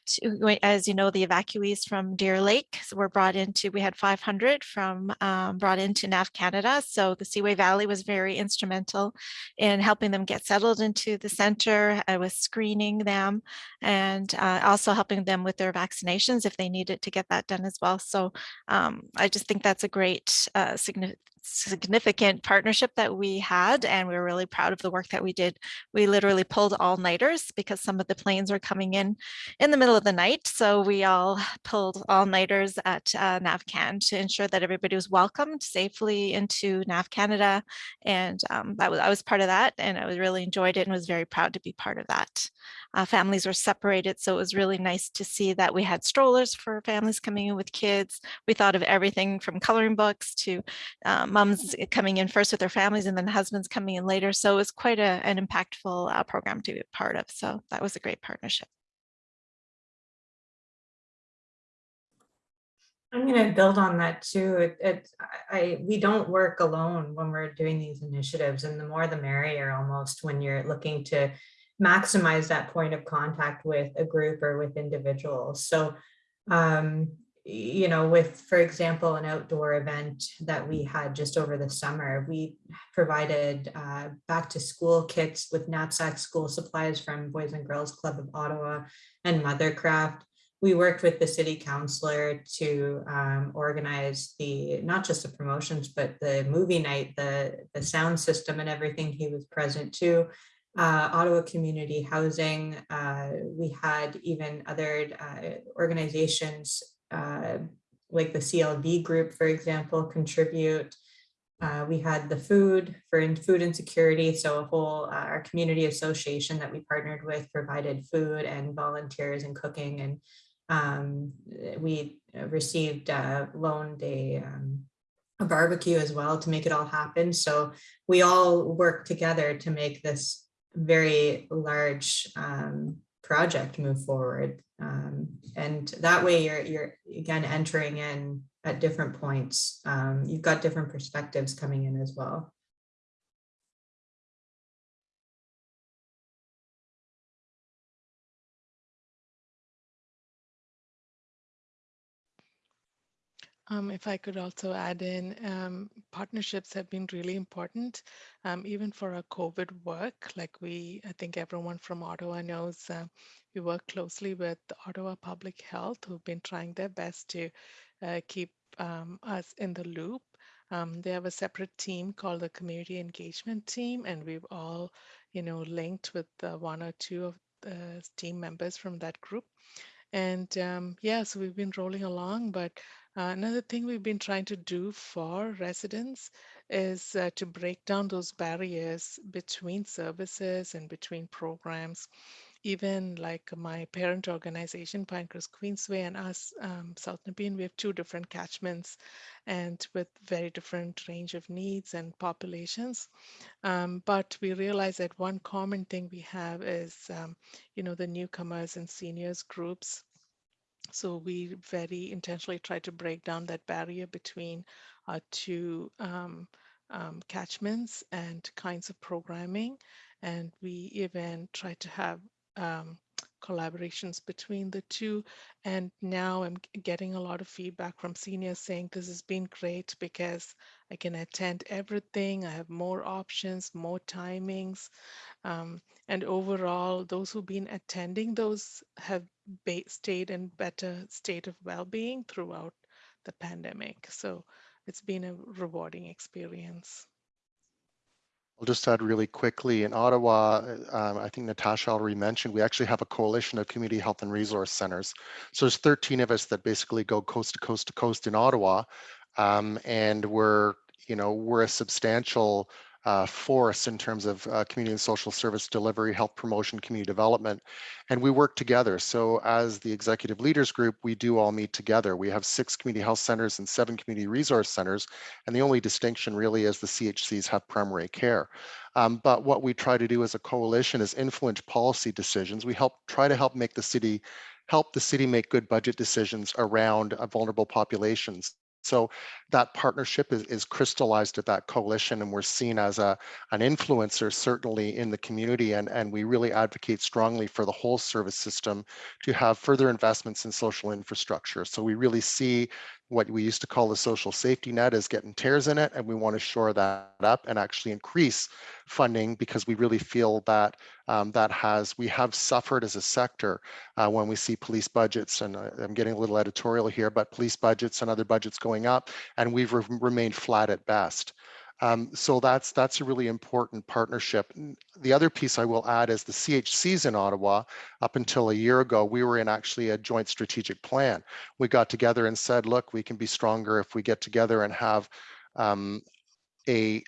to, as you know, the evacuees from Deer Lake so were brought into, we had 500 from um, brought into NAV Canada. So the Seaway Valley was very instrumental in helping them get settled into the center. I was screening them and uh, also helping them with their vaccinations if they needed to get that done as well. So um, I just think that's a great uh, significant significant partnership that we had and we were really proud of the work that we did. We literally pulled all-nighters because some of the planes were coming in in the middle of the night. So we all pulled all-nighters at uh, NavCan to ensure that everybody was welcomed safely into NAV Canada. And um, I, was, I was part of that and I was really enjoyed it and was very proud to be part of that. Uh, families were separated, so it was really nice to see that we had strollers for families coming in with kids. We thought of everything from coloring books to um, moms coming in first with their families and then husbands coming in later. So it was quite a, an impactful uh, program to be part of. So that was a great partnership. I'm going to build on that too. It, it, I, we don't work alone when we're doing these initiatives and the more the merrier almost when you're looking to maximize that point of contact with a group or with individuals. So um, you know, with, for example, an outdoor event that we had just over the summer, we provided uh, back to school kits with knapsack school supplies from Boys and Girls Club of Ottawa and Mothercraft. We worked with the city councillor to um, organize the, not just the promotions, but the movie night, the, the sound system and everything he was present to. Uh, Ottawa Community Housing, uh, we had even other uh, organizations uh, like the CLV group, for example, contribute. Uh, we had the food for food insecurity. So a whole, uh, our community association that we partnered with provided food and volunteers and cooking. And um, we received, loaned a, um, a barbecue as well to make it all happen. So we all work together to make this very large um, project move forward. Um, and that way you're, you're again entering in at different points. Um, you've got different perspectives coming in as well. Um, if I could also add in, um, partnerships have been really important, um, even for our COVID work. Like we, I think everyone from Ottawa knows, uh, we work closely with Ottawa Public Health, who've been trying their best to uh, keep um, us in the loop. Um, they have a separate team called the Community Engagement Team, and we've all, you know, linked with uh, one or two of the team members from that group. And um, yeah, so we've been rolling along, but uh, another thing we've been trying to do for residents is uh, to break down those barriers between services and between programs. Even like my parent organization, Pinecrest Queensway, and us, um, South Nepean, we have two different catchments and with very different range of needs and populations. Um, but we realize that one common thing we have is, um, you know, the newcomers and seniors groups so we very intentionally try to break down that barrier between our two um, um, catchments and kinds of programming. And we even try to have um, collaborations between the two. And now I'm getting a lot of feedback from seniors saying this has been great because I can attend everything. I have more options, more timings. Um, and overall, those who've been attending those have stayed in better state of well-being throughout the pandemic. So it's been a rewarding experience. I'll just add really quickly in Ottawa, um, I think Natasha already mentioned, we actually have a coalition of community health and resource centers. So there's 13 of us that basically go coast to coast to coast in Ottawa. Um, and we're, you know, we're a substantial uh, force in terms of uh, community and social service delivery, health promotion, community development, and we work together. So as the executive leaders group, we do all meet together. We have six community health centers and seven community resource centers, and the only distinction really is the CHCs have primary care. Um, but what we try to do as a coalition is influence policy decisions. We help try to help make the city help the city make good budget decisions around uh, vulnerable populations so that partnership is, is crystallized at that coalition and we're seen as a, an influencer certainly in the community and, and we really advocate strongly for the whole service system to have further investments in social infrastructure. So we really see what we used to call the social safety net is getting tears in it and we want to shore that up and actually increase funding because we really feel that um, that has we have suffered as a sector uh, when we see police budgets and uh, I'm getting a little editorial here but police budgets and other budgets going up and we've re remained flat at best. Um, so that's that's a really important partnership. The other piece I will add is the CHCs in Ottawa. Up until a year ago, we were in actually a joint strategic plan. We got together and said, look, we can be stronger if we get together and have um, a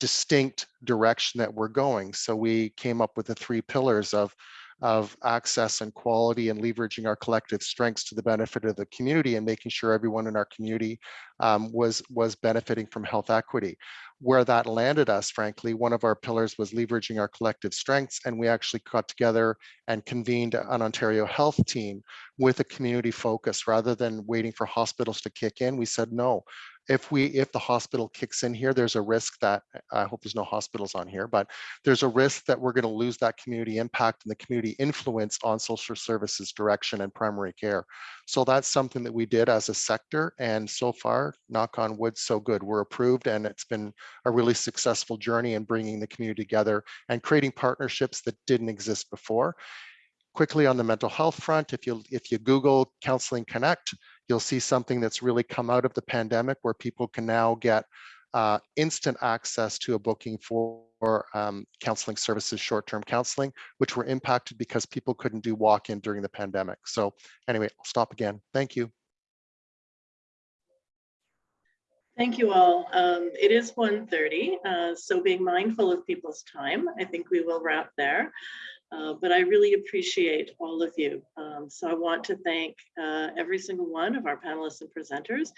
distinct direction that we're going. So we came up with the three pillars of of access and quality and leveraging our collective strengths to the benefit of the community and making sure everyone in our community um, was, was benefiting from health equity. Where that landed us, frankly, one of our pillars was leveraging our collective strengths and we actually got together and convened an Ontario health team with a community focus rather than waiting for hospitals to kick in. We said, no, if we if the hospital kicks in here there's a risk that i hope there's no hospitals on here but there's a risk that we're going to lose that community impact and the community influence on social services direction and primary care. So that's something that we did as a sector and so far knock on wood so good. We're approved and it's been a really successful journey in bringing the community together and creating partnerships that didn't exist before quickly on the mental health front if you if you google counseling connect you'll see something that's really come out of the pandemic where people can now get uh, instant access to a booking for um, counseling services, short-term counseling, which were impacted because people couldn't do walk-in during the pandemic. So anyway, I'll stop again. Thank you. Thank you all. Um, it is 1.30, uh, so being mindful of people's time, I think we will wrap there. Uh, but I really appreciate all of you. Um, so I want to thank uh, every single one of our panelists and presenters,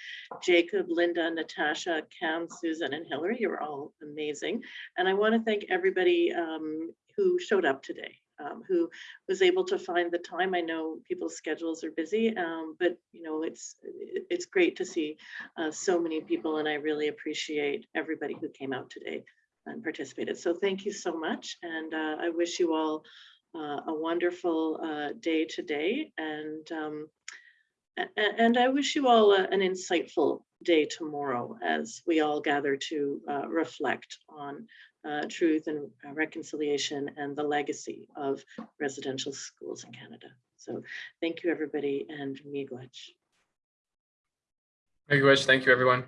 Jacob, Linda, Natasha, Cam, Susan, and Hillary, you're all amazing. And I wanna thank everybody um, who showed up today. Um, who was able to find the time. I know people's schedules are busy, um, but you know it's it's great to see uh, so many people, and I really appreciate everybody who came out today and participated. So thank you so much. And uh, I wish you all uh, a wonderful uh, day today. And um, And I wish you all a- an insightful day tomorrow as we all gather to uh, reflect on uh, truth and uh, reconciliation and the legacy of residential schools in Canada. So thank you, everybody, and miigwech. Miigwech, thank you, everyone.